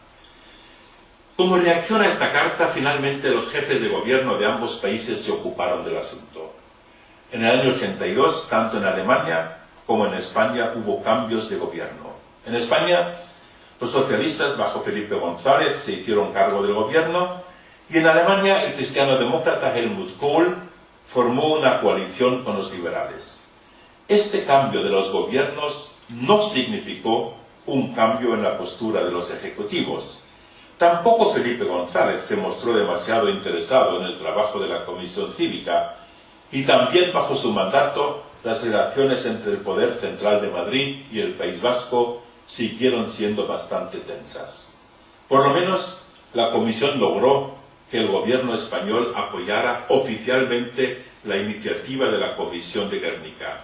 Como reacción a esta carta, finalmente los jefes de gobierno de ambos países se ocuparon del asunto. En el año 82, tanto en Alemania como en España hubo cambios de gobierno. En España, los socialistas bajo Felipe González se hicieron cargo del gobierno y en Alemania el cristiano demócrata Helmut Kohl formó una coalición con los liberales. Este cambio de los gobiernos no significó un cambio en la postura de los ejecutivos. Tampoco Felipe González se mostró demasiado interesado en el trabajo de la Comisión Cívica y también bajo su mandato las relaciones entre el Poder Central de Madrid y el País Vasco siguieron siendo bastante tensas. Por lo menos la Comisión logró que el gobierno español apoyara oficialmente la iniciativa de la Comisión de Guernica.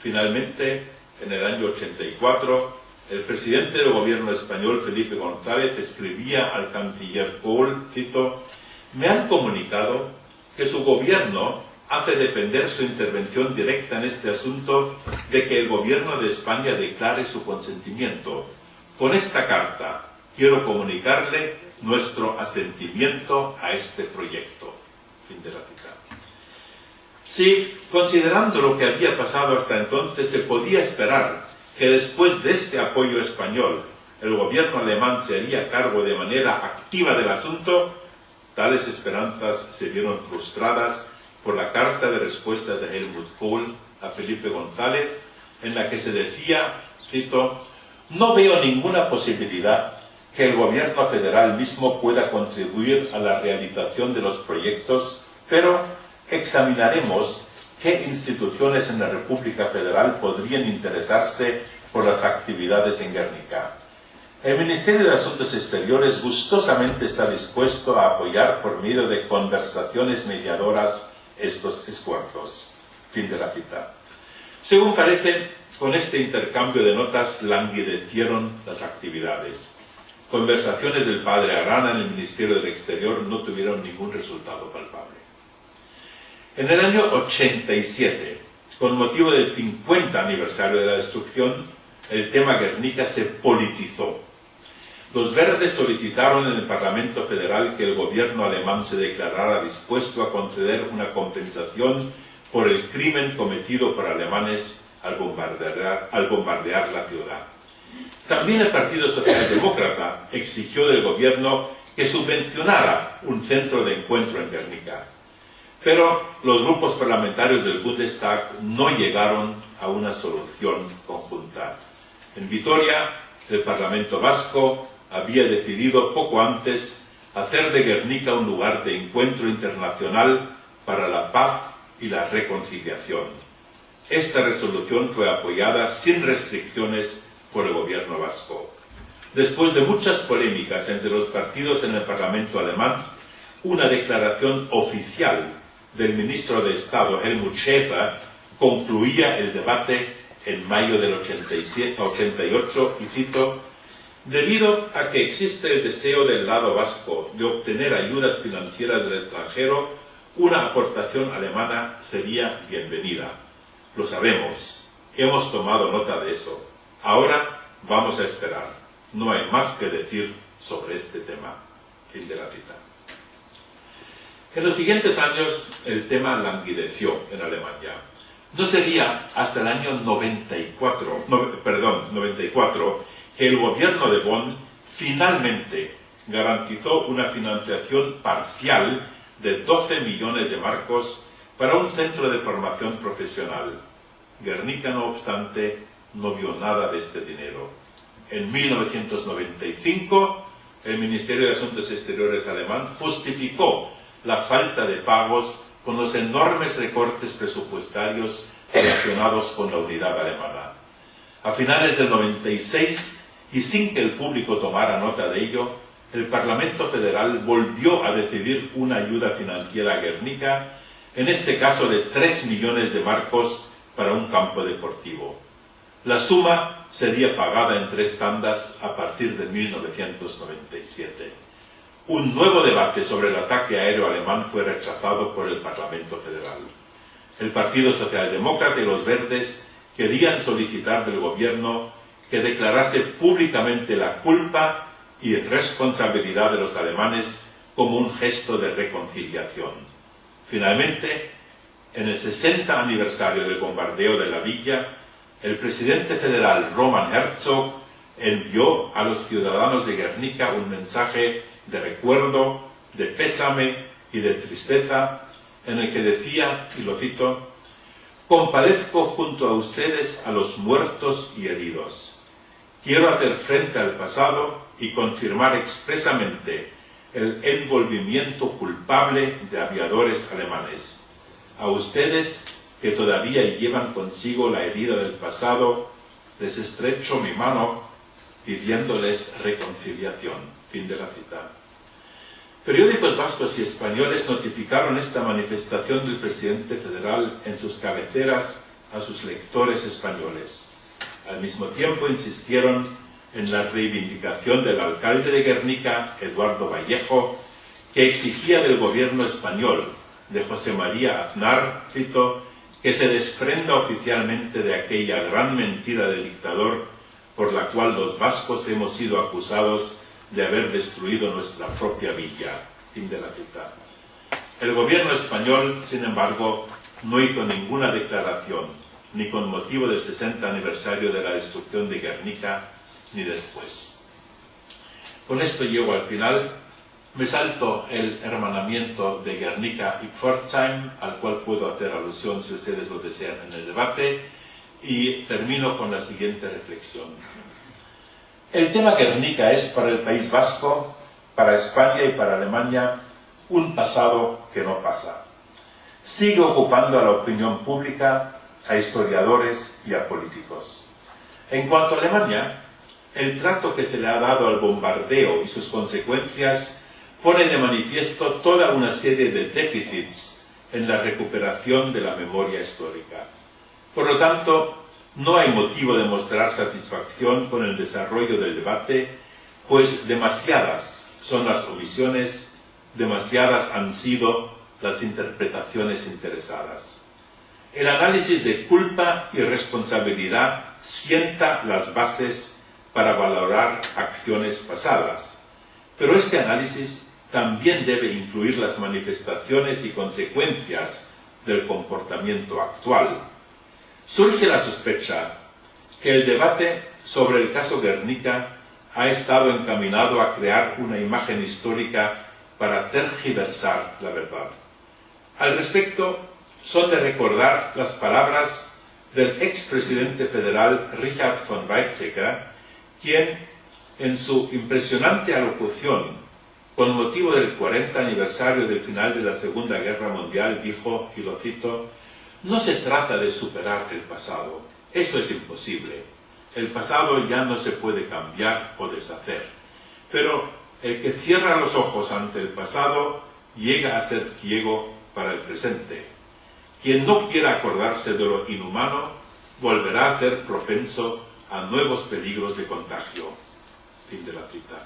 Finalmente, en el año 84, el presidente del gobierno español, Felipe González, escribía al canciller Kohl, cito, me han comunicado que su gobierno hace depender su intervención directa en este asunto de que el gobierno de España declare su consentimiento. Con esta carta quiero comunicarle nuestro asentimiento a este proyecto. Fin de la cita. Si, considerando lo que había pasado hasta entonces, se podía esperar que después de este apoyo español el gobierno alemán se haría cargo de manera activa del asunto, tales esperanzas se vieron frustradas por la carta de respuesta de Helmut Kohl a Felipe González, en la que se decía, cito, no veo ninguna posibilidad que el gobierno federal mismo pueda contribuir a la realización de los proyectos, pero examinaremos qué instituciones en la República Federal podrían interesarse por las actividades en Guernica. El Ministerio de Asuntos Exteriores gustosamente está dispuesto a apoyar por medio de conversaciones mediadoras estos esfuerzos. Fin de la cita. Según parece, con este intercambio de notas languidecieron las actividades. Conversaciones del padre Arana en el Ministerio del Exterior no tuvieron ningún resultado palpable. En el año 87, con motivo del 50 aniversario de la destrucción, el tema Guernica se politizó los verdes solicitaron en el Parlamento Federal que el gobierno alemán se declarara dispuesto a conceder una compensación por el crimen cometido por alemanes al bombardear, la ciudad. También el Partido Socialdemócrata exigió del gobierno que subvencionara un centro de encuentro en Guernica. Pero los grupos parlamentarios del Bundestag no llegaron a una solución conjunta. En Vitoria, el Parlamento vasco había decidido poco antes hacer de Guernica un lugar de encuentro internacional para la paz y la reconciliación. Esta resolución fue apoyada sin restricciones por el gobierno vasco. Después de muchas polémicas entre los partidos en el Parlamento alemán, una declaración oficial del ministro de Estado Helmut Schäfer concluía el debate en mayo del 87, 88 y cito Debido a que existe el deseo del lado vasco de obtener ayudas financieras del extranjero, una aportación alemana sería bienvenida. Lo sabemos, hemos tomado nota de eso. Ahora vamos a esperar. No hay más que decir sobre este tema. Fin de la cita. En los siguientes años el tema languideció en Alemania. No sería hasta el año 94, perdón, 94 que el gobierno de Bonn finalmente garantizó una financiación parcial de 12 millones de marcos para un centro de formación profesional. Guernica, no obstante, no vio nada de este dinero. En 1995, el Ministerio de Asuntos Exteriores alemán justificó la falta de pagos con los enormes recortes presupuestarios relacionados con la unidad alemana. A finales del 96, y sin que el público tomara nota de ello, el Parlamento Federal volvió a decidir una ayuda financiera a Guernica, en este caso de 3 millones de marcos para un campo deportivo. La suma sería pagada en tres tandas a partir de 1997. Un nuevo debate sobre el ataque aéreo alemán fue rechazado por el Parlamento Federal. El Partido Socialdemócrata y los Verdes querían solicitar del gobierno que declarase públicamente la culpa y responsabilidad de los alemanes como un gesto de reconciliación. Finalmente, en el 60 aniversario del bombardeo de la villa, el presidente federal Roman Herzog envió a los ciudadanos de Guernica un mensaje de recuerdo, de pésame y de tristeza, en el que decía, y lo cito, Compadezco junto a ustedes a los muertos y heridos. Quiero hacer frente al pasado y confirmar expresamente el envolvimiento culpable de aviadores alemanes. A ustedes que todavía llevan consigo la herida del pasado, les estrecho mi mano pidiéndoles reconciliación. Fin de la cita. Periódicos vascos y españoles notificaron esta manifestación del presidente federal en sus cabeceras a sus lectores españoles. Al mismo tiempo insistieron en la reivindicación del alcalde de Guernica, Eduardo Vallejo, que exigía del gobierno español, de José María Aznar, cito, que se desprenda oficialmente de aquella gran mentira del dictador por la cual los vascos hemos sido acusados de haber destruido nuestra propia villa. Fin de la cita. El gobierno español, sin embargo, no hizo ninguna declaración, ni con motivo del 60 aniversario de la destrucción de Guernica, ni después. Con esto llego al final me salto el hermanamiento de Guernica y Pforzheim, al cual puedo hacer alusión si ustedes lo desean en el debate, y termino con la siguiente reflexión. El tema Guernica es para el País Vasco, para España y para Alemania un pasado que no pasa. Sigue ocupando a la opinión pública, a historiadores y a políticos. En cuanto a Alemania, el trato que se le ha dado al bombardeo y sus consecuencias pone de manifiesto toda una serie de déficits en la recuperación de la memoria histórica. Por lo tanto, no hay motivo de mostrar satisfacción con el desarrollo del debate, pues demasiadas son las omisiones, demasiadas han sido las interpretaciones interesadas. El análisis de culpa y responsabilidad sienta las bases para valorar acciones pasadas, pero este análisis también debe incluir las manifestaciones y consecuencias del comportamiento actual. Surge la sospecha que el debate sobre el caso Guernica ha estado encaminado a crear una imagen histórica para tergiversar la verdad. Al respecto, son de recordar las palabras del expresidente federal Richard von Weizsäcker, quien, en su impresionante alocución con motivo del 40 aniversario del final de la Segunda Guerra Mundial, dijo, y lo cito, no se trata de superar el pasado, eso es imposible. El pasado ya no se puede cambiar o deshacer. Pero el que cierra los ojos ante el pasado llega a ser ciego para el presente. Quien no quiera acordarse de lo inhumano volverá a ser propenso a nuevos peligros de contagio. Fin de la cita.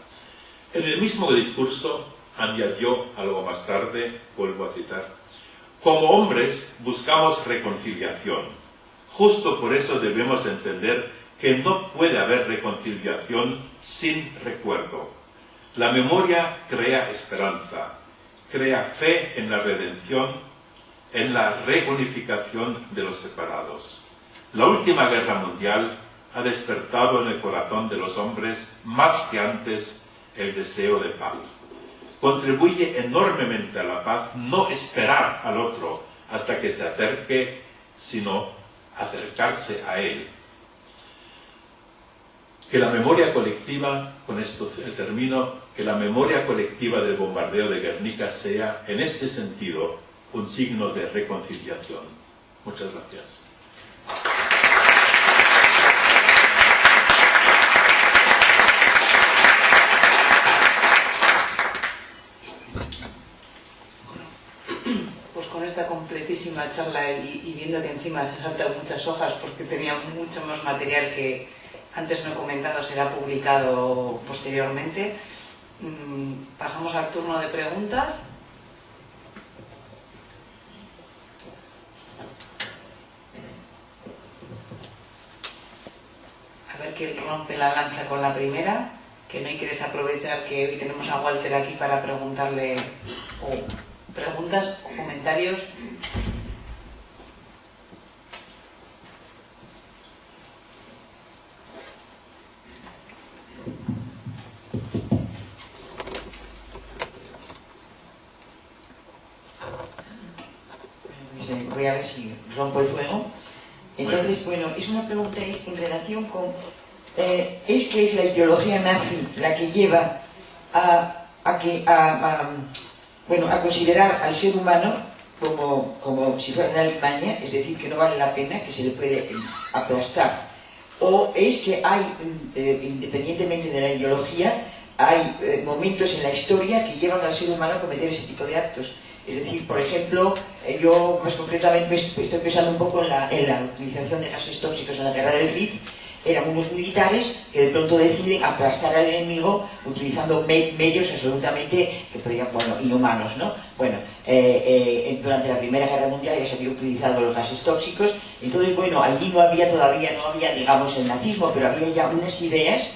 En el mismo discurso añadió algo más tarde, vuelvo a citar, como hombres buscamos reconciliación. Justo por eso debemos entender que no puede haber reconciliación sin recuerdo. La memoria crea esperanza, crea fe en la redención, en la reunificación de los separados. La última guerra mundial ha despertado en el corazón de los hombres más que antes el deseo de paz. Contribuye enormemente a la paz no esperar al otro hasta que se acerque, sino acercarse a él. Que la memoria colectiva, con esto termino, que la memoria colectiva del bombardeo de Guernica sea, en este sentido, un signo de reconciliación. Muchas gracias. completísima charla y, viendo que encima se saltan muchas hojas porque tenía mucho más material que antes no he comentado, será publicado posteriormente. Mm, pasamos al turno de preguntas. Quién rompe la lanza con la primera, que no hay que desaprovechar que hoy tenemos a Walter aquí para preguntarle preguntas o comentarios. Voy a ver si rompo el fuego. Entonces, bueno, es una pregunta es en relación con... Eh, ¿Es que es la ideología nazi la que lleva a, considerar al ser humano como, si fuera una limaña, es decir, que no vale la pena, que se le puede aplastar. O es que hay, eh, independientemente de la ideología, hay eh, momentos en la historia que llevan al ser humano a cometer ese tipo de actos. Es decir, por ejemplo, eh, yo más concretamente estoy pensando un poco en la, en la utilización de gases tóxicos en la guerra del Rif, eran unos militares que de pronto deciden aplastar al enemigo utilizando medios absolutamente que podrían, bueno, inhumanos, ¿no? Bueno, eh, eh, durante la Primera Guerra Mundial ya se había utilizado los gases tóxicos, entonces, bueno, allí no había todavía, no había, digamos, el nazismo, pero había ya unas ideas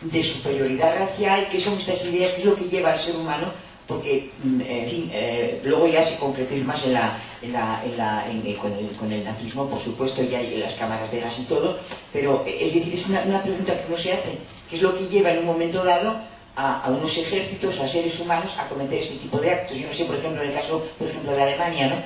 de superioridad racial, que son estas ideas, que es lo que lleva al ser humano porque, mm, en fin, eh, luego ya se concretó más en la, en la, en la eh, con, el, nazismo, por supuesto, ya hay las cámaras de gas y todo, pero eh, es decir, es una, pregunta que uno se hace, ¿qué es lo que lleva en un momento dado a, a, unos ejércitos, a seres humanos, a cometer este tipo de actos? Yo no sé, por ejemplo, en el caso, por ejemplo, de Alemania, ¿no?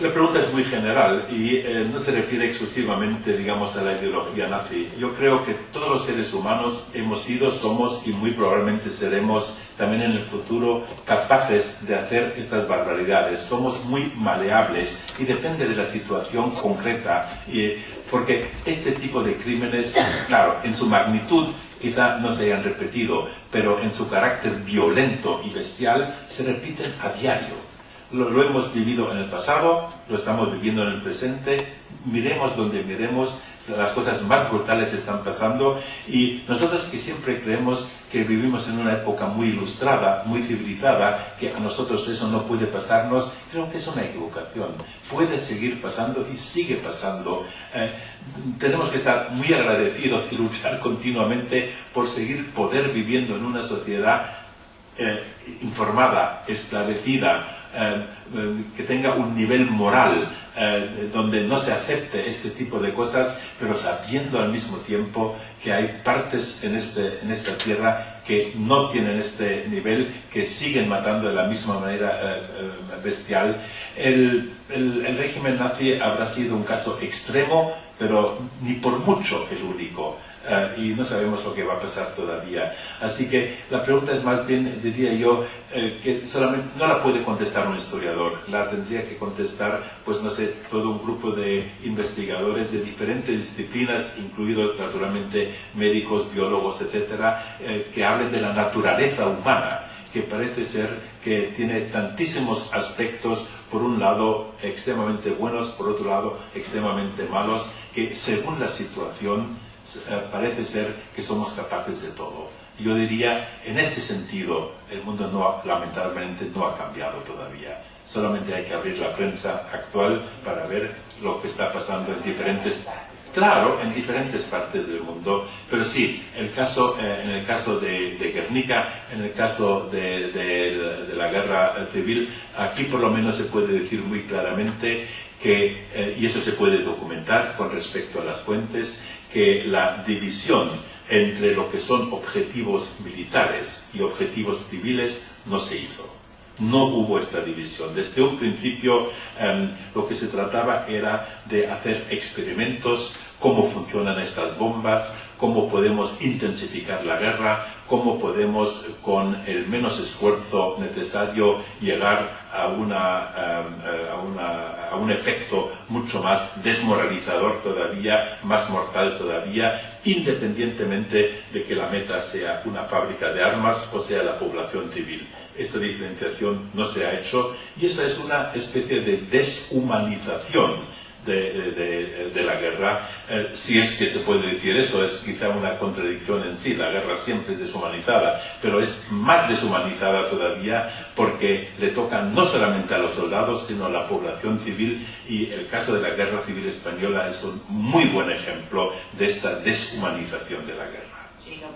La pregunta es muy general y eh, no se refiere exclusivamente, digamos, a la ideología nazi. Yo creo que todos los seres humanos hemos sido, somos y muy probablemente seremos también en el futuro capaces de hacer estas barbaridades. Somos muy maleables y depende de la situación concreta, y, porque este tipo de crímenes, claro, en su magnitud quizá no se hayan repetido, pero en su carácter violento y bestial se repiten a diario lo, hemos vivido en el pasado, lo estamos viviendo en el presente, miremos donde miremos, las cosas más brutales están pasando y nosotros que siempre creemos que vivimos en una época muy ilustrada, muy civilizada, que a nosotros eso no puede pasarnos, creo que es una equivocación. Puede seguir pasando y sigue pasando. Eh, tenemos que estar muy agradecidos y luchar [LAUGHS] continuamente por seguir poder viviendo en una sociedad eh, informada, esclarecida, eh, que tenga un nivel moral eh, donde no se acepte este tipo de cosas, pero sabiendo al mismo tiempo que hay partes en, este, en esta tierra que no tienen este nivel, que siguen matando de la misma manera bestial. El, el régimen nazi habrá sido un caso extremo, pero ni por mucho el único. Y no sabemos lo que va a pasar todavía. Así que la pregunta es más bien, diría yo, eh, que solamente no la puede contestar un historiador, la tendría que contestar, pues no sé, todo un grupo de investigadores de diferentes disciplinas, incluidos naturalmente médicos, biólogos, etcétera, eh, que hablen de la naturaleza humana que parece ser que tiene tantísimos aspectos, por un lado extremadamente buenos, por otro lado extremadamente malos, que según la situación parece ser que somos capaces de todo. Yo diría, en este sentido, el mundo no, lamentablemente no ha cambiado todavía. Solamente hay que abrir la prensa actual para ver lo que está pasando en diferentes, claro, en diferentes partes del mundo. Pero sí, el caso, eh, en el caso de, Guernica, en el caso de, la guerra civil, aquí por lo menos se puede decir muy claramente que, eh, y eso se puede documentar con respecto a las fuentes, que la división entre lo que son objetivos militares y objetivos civiles no se hizo. No hubo esta división. Desde un principio em, lo que se trataba era de hacer experimentos, cómo funcionan estas bombas, cómo podemos intensificar la guerra, cómo podemos con el menos esfuerzo necesario llegar a, una, eh, a, un efecto mucho más desmoralizador todavía, más mortal todavía, independientemente de que la meta sea una fábrica de armas o sea la población civil. Esta diferenciación no se ha hecho y esa es una especie de deshumanización de, la guerra, eh, si es que se puede decir eso, es quizá una contradicción en sí, la guerra siempre es deshumanizada, pero es más deshumanizada todavía porque le toca no solamente a los soldados, sino a la población civil y el caso de la guerra civil española es un muy buen ejemplo de esta deshumanización de la guerra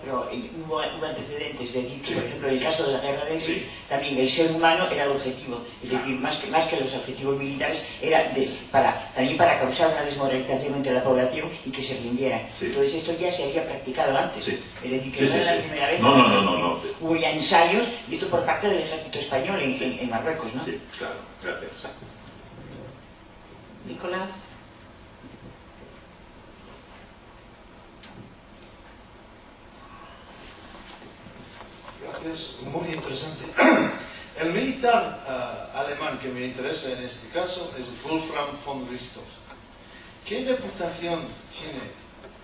pero hubo, antecedentes, es decir, por ejemplo, en el caso de la guerra de Gris, también el ser humano era el objetivo, es decir, más que, más que los objetivos militares, era para, también para causar una desmoralización entre la población y que se rindieran. Entonces esto ya se había practicado antes, es decir, que no era la primera vez, no, no, no, no, hubo ya ensayos, y esto por parte del ejército español en, en Marruecos, ¿no? Sí, claro, gracias. Nicolás. Es muy interesante. [CLEARS THROAT] El militar uh, alemán que me interesa en este caso es Wolfram von Richthofen. ¿Qué reputación tiene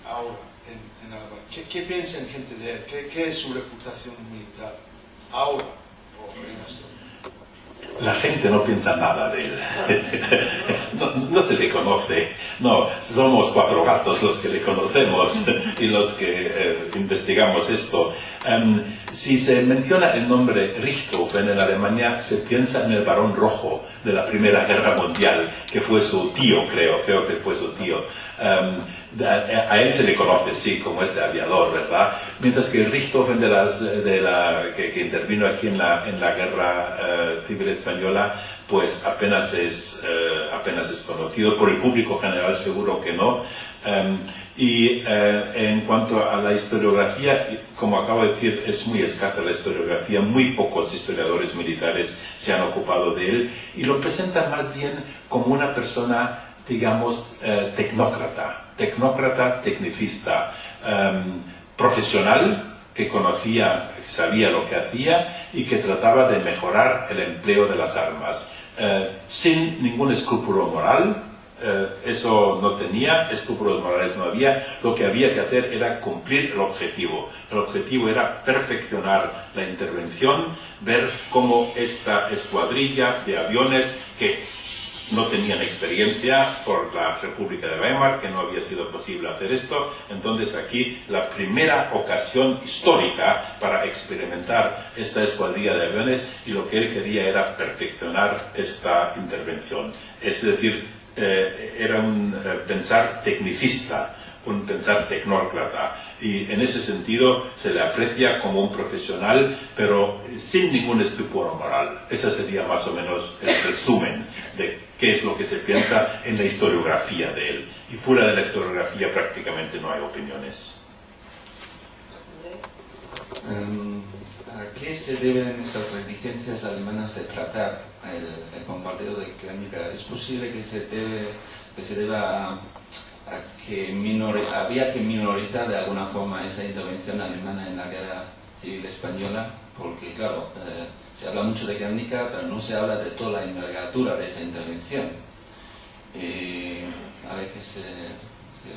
ahora en, en Alemania? ¿Qué, ¿Qué, piensa en gente de él? ¿Qué, ¿Qué, es su reputación militar ahora o en? La gente no piensa nada de él. [LAUGHS] No, se le conoce. No, somos cuatro gatos los que le conocemos y los que eh, investigamos esto. Em, si se menciona el nombre Richthofen en Alemania, se piensa en el varón rojo de la Primera Guerra Mundial, que fue su tío, creo, creo que fue su tío. Em, a él se le conoce, sí, como ese aviador, ¿verdad? Mientras que Richthofen, de las, la, que, intervino aquí en la, Guerra eh, Civil Española, pues apenas es, eh, apenas es conocido. Por el público general seguro que no. Em, y eh, en cuanto a la historiografía, como acabo de decir, es muy escasa la historiografía, muy pocos historiadores militares se han ocupado de él y lo presentan más bien como una persona, digamos, tecnócrata tecnócrata, tecnicista, em, profesional que conocía, sabía lo que hacía y que trataba de mejorar el empleo de las armas, eh, sin ningún escrúpulo moral, eh, eso no tenía, escrúpulos morales no había, lo que había que hacer era cumplir el objetivo. El objetivo era perfeccionar la intervención, ver cómo esta escuadrilla de aviones que no tenían experiencia por la República de Weimar, que no había sido posible hacer esto. Entonces aquí la primera ocasión histórica para experimentar esta escuadrilla de aviones y lo que él quería era perfeccionar esta intervención. Es decir, eh, era un eh, pensar tecnicista, un pensar tecnócrata y en ese sentido se le aprecia como un profesional, pero sin ningún estupor moral. Ese sería más o menos el resumen de qué es lo que se piensa en la historiografía de él. Y fuera de la historiografía prácticamente no hay opiniones. Em, ¿A qué se deben esas reticencias alemanas de tratar el, bombardeo de Guernica? ¿Es posible que se, debe, que se deba a, que había que minorizar de alguna forma esa intervención alemana en la guerra civil española? Porque, claro, eh, se habla mucho de Guernica, pero no se habla de toda la envergadura de esa intervención. Eh, a ver qué, se,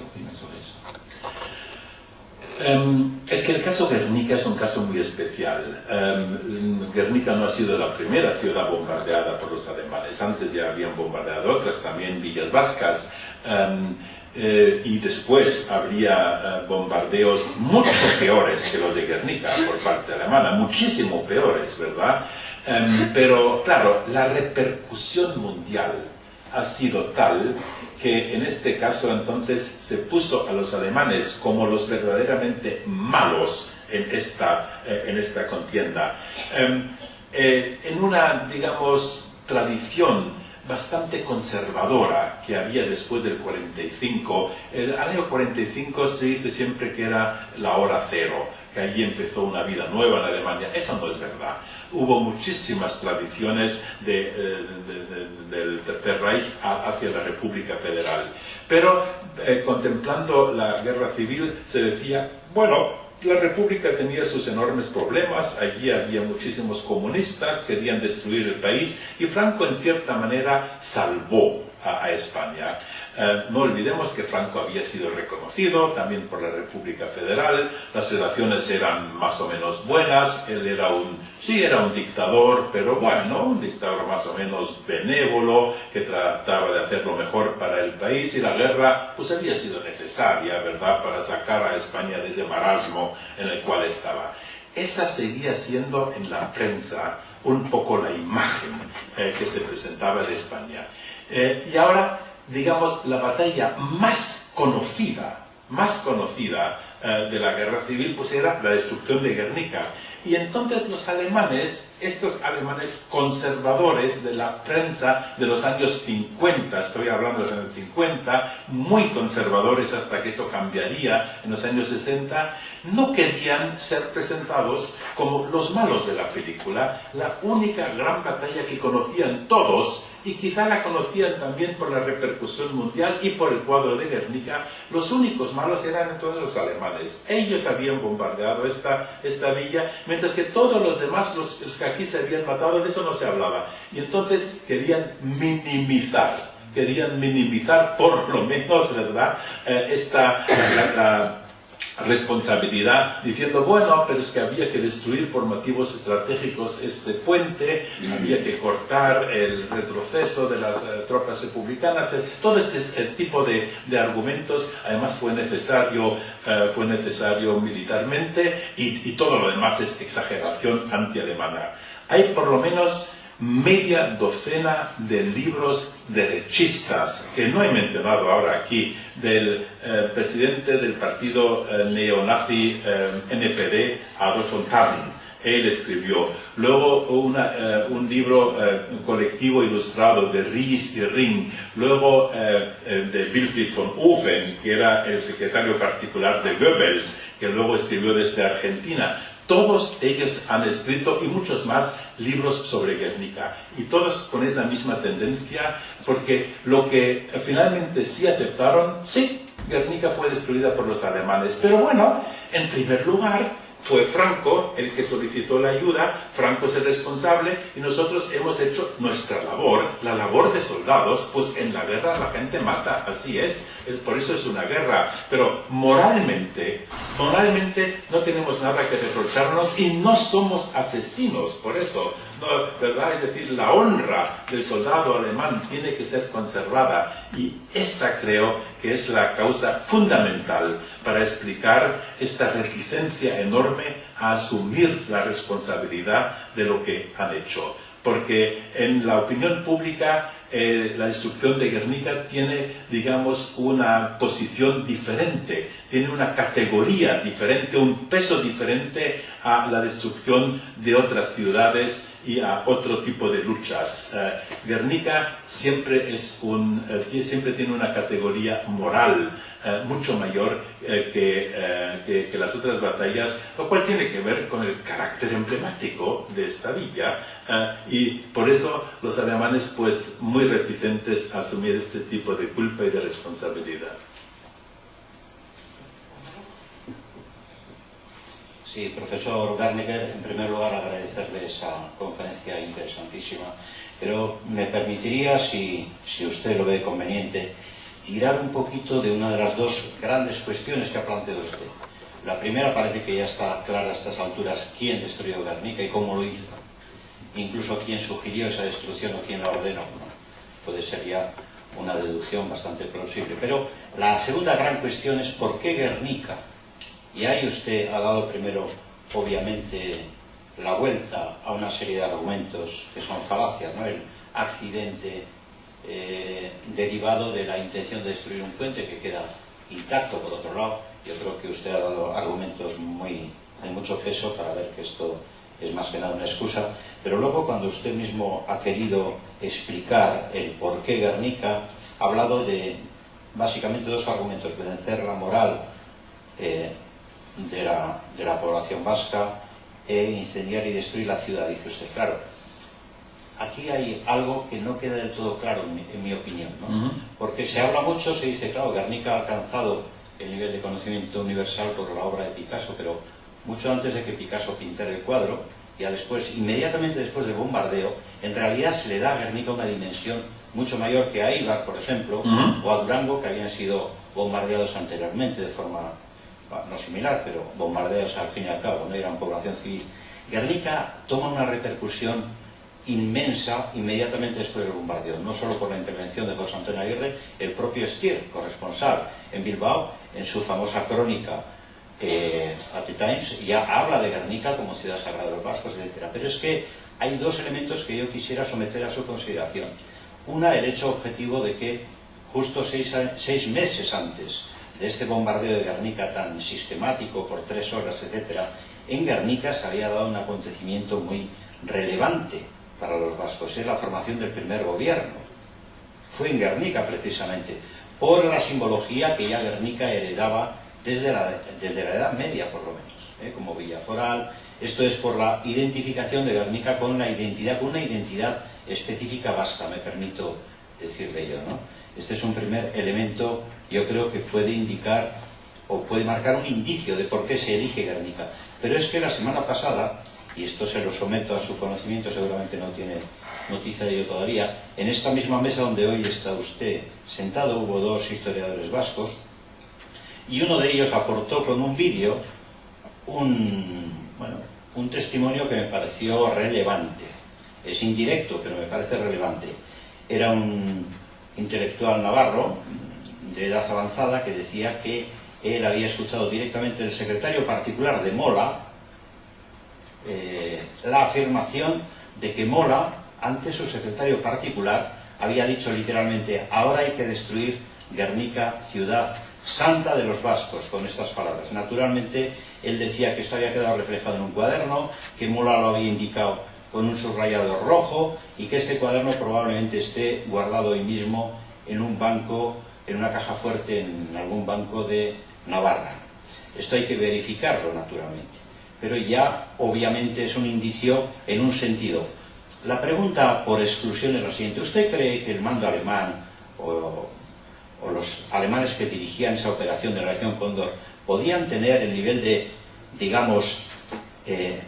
opina sobre eso. Em, es que el caso Guernica es un caso muy especial. Um, Guernica no ha sido la primera ciudad bombardeada por los alemanes. Antes ya habían bombardeado otras, también villas vascas. Em, eh, y después habría eh, bombardeos mucho peores que los de Guernica por parte alemana, muchísimo peores, ¿verdad? pero claro, la repercusión mundial ha sido tal que en este caso entonces se puso a los alemanes como los verdaderamente malos en esta, eh, en esta contienda. Em, eh, en una, digamos, tradición bastante conservadora que había después del 45, el año 45 se dice siempre que era la hora cero, que allí empezó una vida nueva en Alemania. Eso no es verdad hubo muchísimas tradiciones eh, del Tercer Reich hacia la República Federal. Pero eh, contemplando la guerra civil se decía, bueno, la República tenía sus enormes problemas, allí había muchísimos comunistas, querían destruir el país y Franco en cierta manera salvó a España. Eh, no olvidemos que Franco había sido reconocido también por la República Federal, las relaciones eran más o menos buenas, él era un, sí era un dictador, pero bueno, un dictador más o menos benévolo, que trataba de hacer lo mejor para el país y la guerra pues había sido necesaria, ¿verdad?, para sacar a España de ese marasmo en el cual estaba. Esa seguía siendo en la prensa un poco la imagen eh, que se presentaba de España. Eh, y ahora digamos, la batalla más conocida, más conocida eh, de la guerra civil, pues era la destrucción de Guernica. Y entonces los alemanes, estos alemanes conservadores de la prensa de los años 50, estoy hablando de los años 50, muy conservadores hasta que eso cambiaría en los años 60, no querían ser presentados como los malos de la película, la única gran batalla que conocían todos y quizá la conocían también por la repercusión mundial y por el cuadro de Guernica, los únicos malos eran entonces los alemanes. Ellos habían bombardeado esta, esta villa, mientras que todos los demás, los, que aquí se habían matado, de eso no se hablaba. Y entonces querían minimizar, querían minimizar por lo menos, ¿verdad?, eh, esta, responsabilidad diciendo, bueno, pero es que había que destruir por motivos estratégicos este puente, había que cortar el retroceso de las eh, tropas republicanas, eh, todo este eh, tipo de, de, argumentos además fue necesario, fue necesario militarmente y, y todo lo demás es exageración anti-alemana. Hay por lo menos media docena de libros derechistas, que no he mencionado ahora aquí, del eh, presidente del partido eh, neonazi eh, NPD, Adolf von Tallinn. Él escribió. Luego un libro colectivo ilustrado de Ries y Ring. Luego de Wilfried von Oven, que era el secretario particular de Goebbels, que luego escribió desde Argentina. Todos ellos han escrito, y muchos más, libros sobre Guernica. Y todos con esa misma tendencia, porque lo que finalmente sí aceptaron, sí, Guernica fue destruida por los alemanes. Pero bueno, en primer lugar, fue Franco el que solicitó la ayuda, Franco es el responsable y nosotros hemos hecho nuestra labor, la labor de soldados, pues en la guerra la gente mata, así es, por eso es una guerra, pero moralmente, moralmente no tenemos nada que reprocharnos y no somos asesinos, por eso ¿verdad? Es decir, la honra del soldado alemán tiene que ser conservada y esta creo que es la causa fundamental para explicar esta reticencia enorme a asumir la responsabilidad de lo que han hecho. Porque en la opinión pública eh, la destrucción de Guernica tiene, digamos, una posición diferente, tiene una categoría diferente, un peso diferente a la destrucción de otras ciudades y a otro tipo de luchas. Eh, Guernica siempre, es un, eh, siempre tiene una categoría moral eh, mucho mayor eh, que, que, las otras batallas, lo cual tiene que ver con el carácter emblemático de esta villa y por eso los alemanes pues muy reticentes a asumir este tipo de culpa y de responsabilidad. Sí, profesor Garniger, en primer lugar agradecerle esa conferencia interesantísima, pero me permitiría, si, si usted lo ve conveniente, tirar un poquito de una de las dos grandes cuestiones que ha planteado usted. La primera parece que ya está clara a estas alturas quién destruyó Guernica y cómo lo hizo. Incluso quién sugirió esa destrucción o quién la ordenó. Puede ser ya una deducción bastante plausible. Pero la segunda gran cuestión es por qué Guernica. Y ahí usted ha dado primero, obviamente, la vuelta a una serie de argumentos que son falacias, ¿no? El accidente, eh, derivado de la intención de destruir un puente que queda intacto por otro lado. Yo creo que usted ha dado argumentos muy, de mucho peso para ver que esto es más que nada una excusa, pero luego cuando usted mismo ha querido explicar el por qué Guernica, ha hablado de básicamente dos argumentos, vencer la moral eh, de, la, de la población vasca e incendiar y destruir la ciudad, dice usted. Claro, aquí hay algo que no queda del todo claro, en mi, opinión, ¿no? Porque se habla mucho, se dice, claro, Guernica ha alcanzado el nivel de conocimiento universal por la obra de Picasso, pero mucho antes de que Picasso pintara el cuadro, ya después, inmediatamente después del bombardeo, en realidad se le da a Guernica una dimensión mucho mayor que a Ibar, por ejemplo, o a Durango, que habían sido bombardeados anteriormente de forma no similar, pero bombardeados al fin y al cabo, no eran población civil. Guernica toma una repercusión inmensa inmediatamente después del bombardeo, no solo por la intervención de José Antonio Aguirre, el propio Stier, corresponsal en Bilbao, en su famosa crónica eh, at the Times, ya habla de Guernica como ciudad sagrada de los vascos, etc. Pero es que hay dos elementos que yo quisiera someter a su consideración. Una, el hecho objetivo de que justo seis, seis meses antes de este bombardeo de Guernica tan sistemático por tres horas, etc., en Guernica se había dado un acontecimiento muy relevante para los vascos es la formación del primer gobierno. Fue en Guernica precisamente, por la simbología que ya Guernica heredaba desde la, desde la Edad Media por lo menos, ¿eh? como villa foral. Esto es por la identificación de Guernica con la identidad, con una identidad específica vasca, me permito decirle yo. ¿no? Este es un primer elemento, yo creo que puede indicar o puede marcar un indicio de por qué se elige Guernica. Pero es que la semana pasada y esto se lo someto a su conocimiento, seguramente no tiene noticia de ello todavía, en esta misma mesa donde hoy está usted sentado hubo dos historiadores vascos y uno de ellos aportó con un vídeo un, bueno, un testimonio que me pareció relevante. Es indirecto, pero me parece relevante. Era un intelectual navarro de edad avanzada que decía que él había escuchado directamente del secretario particular de Mola, eh, la afirmación de que Mola, ante su secretario particular, había dicho literalmente, ahora hay que destruir Guernica, ciudad santa de los vascos, con estas palabras. Naturalmente, él decía que esto había quedado reflejado en un cuaderno, que Mola lo había indicado con un subrayado rojo y que este cuaderno probablemente esté guardado hoy mismo en un banco, en una caja fuerte, en algún banco de Navarra. Esto hay que verificarlo, naturalmente pero ya obviamente es un indicio en un sentido. La pregunta por exclusión es la siguiente. ¿Usted cree que el mando alemán o, los alemanes que dirigían esa operación de la región Cóndor podían tener el nivel de, digamos, eh,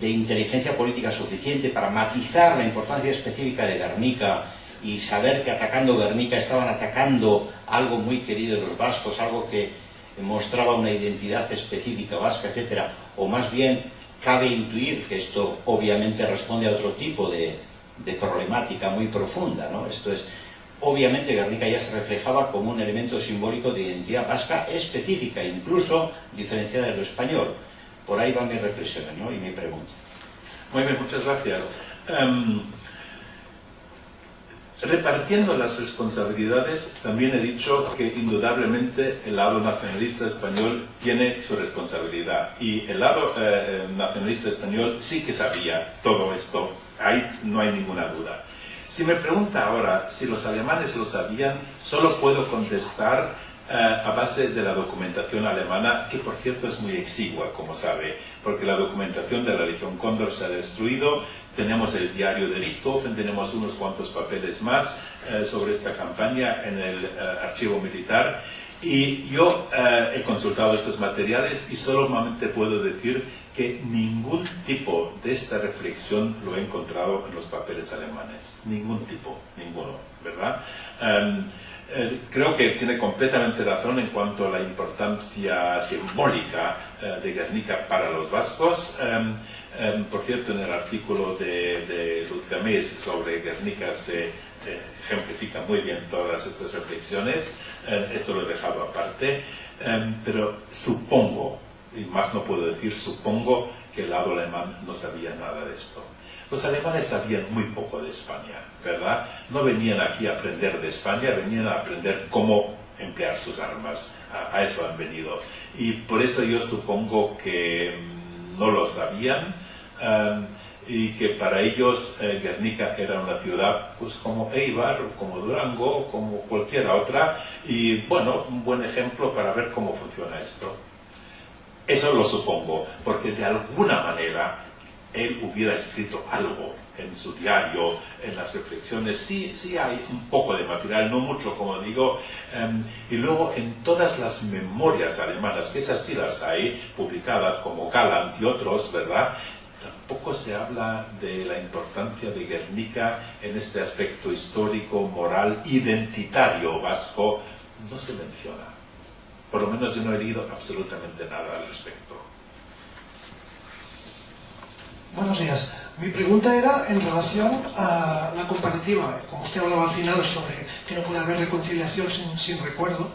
de inteligencia política suficiente para matizar la importancia específica de Guernica y saber que atacando Guernica estaban atacando algo muy querido de los vascos, algo que mostraba una identidad específica vasca, etcétera, o más bien cabe intuir que esto obviamente responde a otro tipo de, problemática muy profunda, ¿no? Esto es, obviamente Guernica ya se reflejaba como un elemento simbólico de identidad vasca específica, incluso diferenciada de lo español. Por ahí van mis reflexiones, ¿no? Y mi pregunta. Muy bien, muchas gracias. Em, repartiendo las responsabilidades, también he dicho que indudablemente el lado nacionalista español tiene su responsabilidad. Y el lado eh, nacionalista español sí que sabía todo esto, ahí no hay ninguna duda. Si me pregunta ahora si los alemanes lo sabían, solo puedo contestar eh, a base de la documentación alemana, que por cierto es muy exigua, como sabe, porque la documentación de la Legión Cóndor se ha destruido, tenemos el diario de Richthofen, tenemos unos cuantos papeles más eh, sobre esta campaña en el eh, archivo militar, y yo he consultado estos materiales y solamente puedo decir que ningún tipo de esta reflexión lo he encontrado en los papeles alemanes. Ningún tipo, ninguno, ¿verdad? Em, eh, creo que tiene completamente razón en cuanto a la importancia simbólica eh, de Guernica para los vascos. Em, em, por cierto, en el artículo de, de sobre Guernica se eh, ejemplifica muy bien todas estas reflexiones. esto lo he dejado aparte. pero supongo, y más no puedo decir, supongo que el lado alemán no sabía nada de esto. Los alemanes sabían muy poco de España, ¿verdad? No venían aquí a aprender de España, venían a aprender cómo emplear sus armas. A, eso han venido. Y por eso yo supongo que mm, no lo sabían um, y que para ellos eh, Guernica era una ciudad pues como Eibar, como Durango, como cualquier otra. Y bueno, un buen ejemplo para ver cómo funciona esto. Eso lo supongo, porque de alguna manera él hubiera escrito algo en su diario, en las reflexiones. Sí, sí hay un poco de material, no mucho, como digo. Em, y luego en todas las memorias alemanas, que esas sí las hay, publicadas como Galant y otros, ¿verdad? Tampoco se habla de la importancia de Guernica en este aspecto histórico, moral, identitario vasco. No se menciona. Por lo menos yo no he leído absolutamente nada al respecto. Buenos días. Mi pregunta era en relación a la comparativa. Como usted hablaba al final sobre que no puede haber reconciliación sin, recuerdo,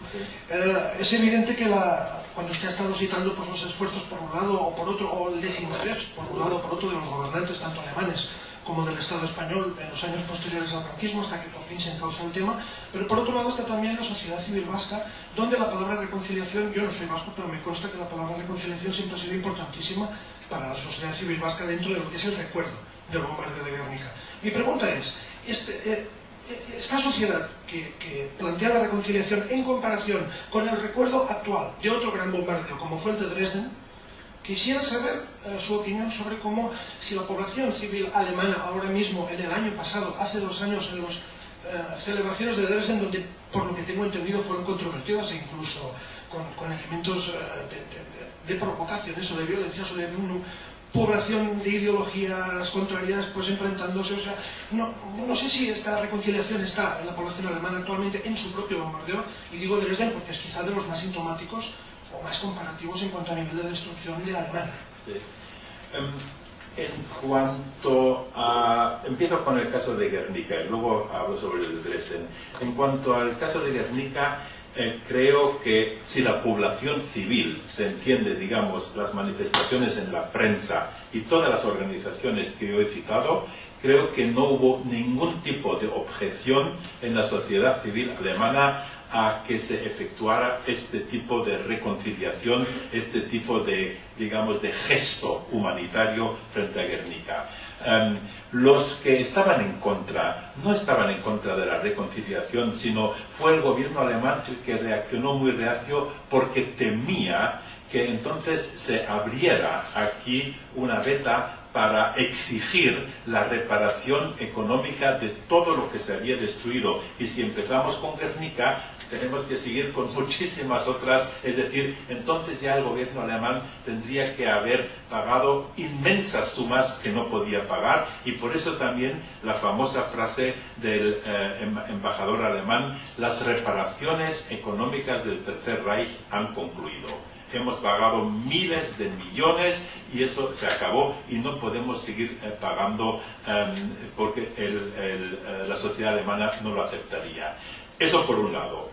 eh, es evidente que la, cuando usted ha estado citando pues, los esfuerzos por un lado o por otro, o el desinterés por un lado o por otro de los gobernantes, tanto alemanes como del Estado español en los años posteriores al franquismo, hasta que por fin se encausa el tema, pero por otro lado está también la sociedad civil vasca, donde la palabra reconciliación, yo no soy vasco, pero me consta que la palabra reconciliación siempre ha sido importantísima para la sociedad civil vasca dentro de lo que es el recuerdo del bombardeo de Guernica. Mi pregunta es, este, eh, eh, esta sociedad que, plantea la reconciliación en comparación con el recuerdo actual de otro gran bombardeo, como fue el de Dresden, quisiera saber eh, su opinión sobre cómo, si la población civil alemana ahora mismo, en el año pasado, hace dos años, en las celebraciones de Dresden, donde, por lo que tengo entendido, fueron controvertidas e incluso con, elementos de, provocaciones o de violencia sobre una población de ideologías contrarias pues enfrentándose, o sea, no, no sé si esta reconciliación está en la población alemana actualmente en su propio bombardeo, y digo Dresden porque es quizá de los más sintomáticos más comparativos en cuanto a nivel de destrucción de Alemania. Em, en cuanto a... Empiezo con el caso de Guernica y luego hablo sobre el de Dresden. En cuanto al caso de Guernica, eh, creo que si la población civil se entiende, digamos, las manifestaciones en la prensa y todas las organizaciones que yo he citado, creo que no hubo ningún tipo de objeción en la sociedad civil alemana a que se efectuara este tipo de reconciliación, este tipo de, digamos, de gesto humanitario frente a Guernica. Em, los que estaban en contra no estaban en contra de la reconciliación, sino fue el gobierno alemán el que reaccionó muy reacio porque temía que entonces se abriera aquí una veta para exigir la reparación económica de todo lo que se había destruido. Y si empezamos con Guernica, tenemos que seguir con [LAUGHS] muchísimas otras, es decir, entonces ya el gobierno alemán tendría que haber pagado inmensas sumas que no podía pagar y por eso también la famosa frase del eh, em, embajador alemán, las reparaciones económicas del Tercer Reich han concluido hemos pagado miles de millones y eso se acabó y no podemos seguir eh, pagando em, porque eh, la sociedad alemana no lo aceptaría. Eso por un lado.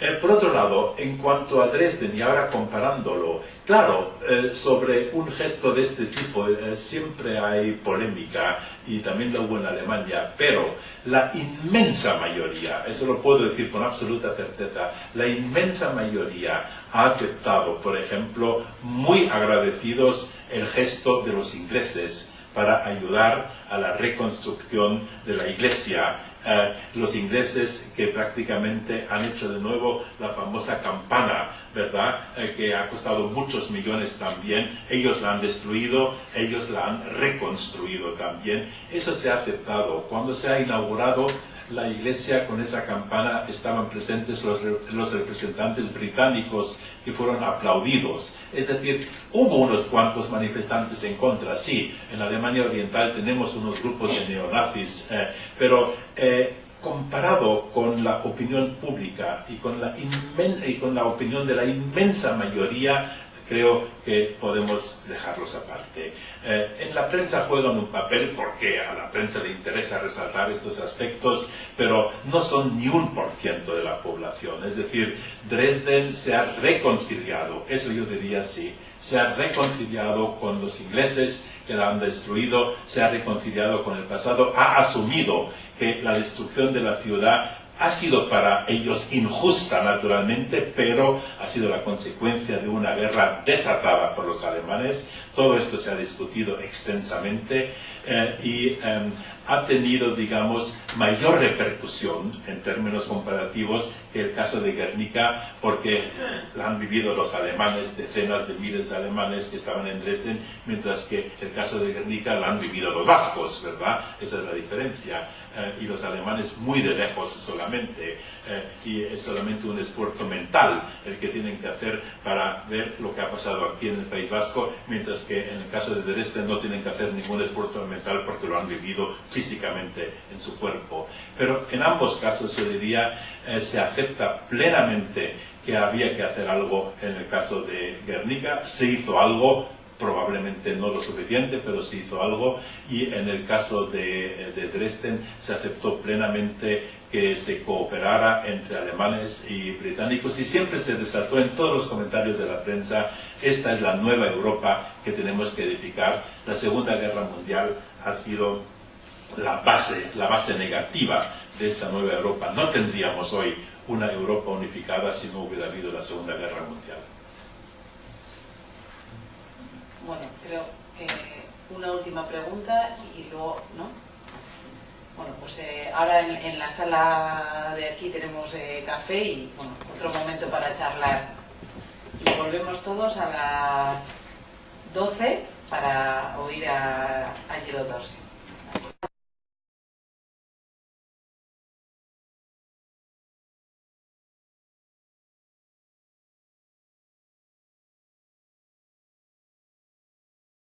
Eh, por otro lado, en cuanto a Dresden, y ahora comparándolo, claro, eh, sobre un gesto de este tipo eh, siempre hay polémica, y también lo hubo en Alemania, pero la inmensa mayoría, eso lo puedo decir con absoluta certeza, la inmensa mayoría ha aceptado, por ejemplo, muy agradecidos el gesto de los ingleses para ayudar a la reconstrucción de la iglesia. Eh, los ingleses que prácticamente han hecho de nuevo la famosa campana, ¿verdad? Eh, que ha costado muchos millones también. Ellos la han destruido, ellos la han reconstruido también. Eso se ha aceptado. Cuando se ha inaugurado la iglesia con esa campana estaban presentes los, los, representantes británicos que fueron aplaudidos. Es decir, hubo unos cuantos manifestantes en contra, sí, en Alemania Oriental tenemos unos grupos de neonazis, eh, pero eh, comparado con la opinión pública y con la, y con la opinión de la inmensa mayoría, creo que podemos dejarlos aparte. Eh, en la prensa juegan un papel porque a la prensa le interesa resaltar estos aspectos, pero no son ni un por ciento de la población. Es decir, Dresden se ha reconciliado, eso yo diría sí, se ha reconciliado con los ingleses que la han destruido, se ha reconciliado con el pasado, ha asumido que la destrucción de la ciudad ha sido para ellos injusta naturalmente, pero ha sido la consecuencia de una guerra desatada por los alemanes. Todo esto se ha discutido extensamente eh, y em, ha tenido, digamos, mayor repercusión en términos comparativos que el caso de Guernica, porque la han vivido los alemanes, decenas de miles de alemanes que estaban en Dresden, mientras que el caso de Guernica la han vivido los vascos, ¿verdad? Esa es la diferencia. Eh, y los alemanes muy de lejos solamente, eh, y es solamente un esfuerzo mental el que tienen que hacer para ver lo que ha pasado aquí en el País Vasco, mientras que en el caso de Dresden no tienen que hacer ningún esfuerzo mental porque lo han vivido físicamente en su cuerpo. Pero en ambos casos yo diría eh, se acepta plenamente que había que hacer algo en el caso de Guernica, se hizo algo, probablemente no lo suficiente, pero se hizo algo y en el caso de, Dresden se aceptó plenamente que se cooperara entre alemanes y británicos y siempre se resaltó en todos los comentarios de la prensa esta es la nueva Europa que tenemos que edificar. La Segunda Guerra Mundial ha sido la base, la base negativa de esta nueva Europa. No tendríamos hoy una Europa unificada si no hubiera habido la Segunda Guerra Mundial. Bueno, creo eh, una última pregunta y luego, ¿no? Bueno, pues eh, ahora en, la sala de aquí tenemos eh, café y, bueno, otro momento para charlar. Y volvemos todos a las 12 para oír a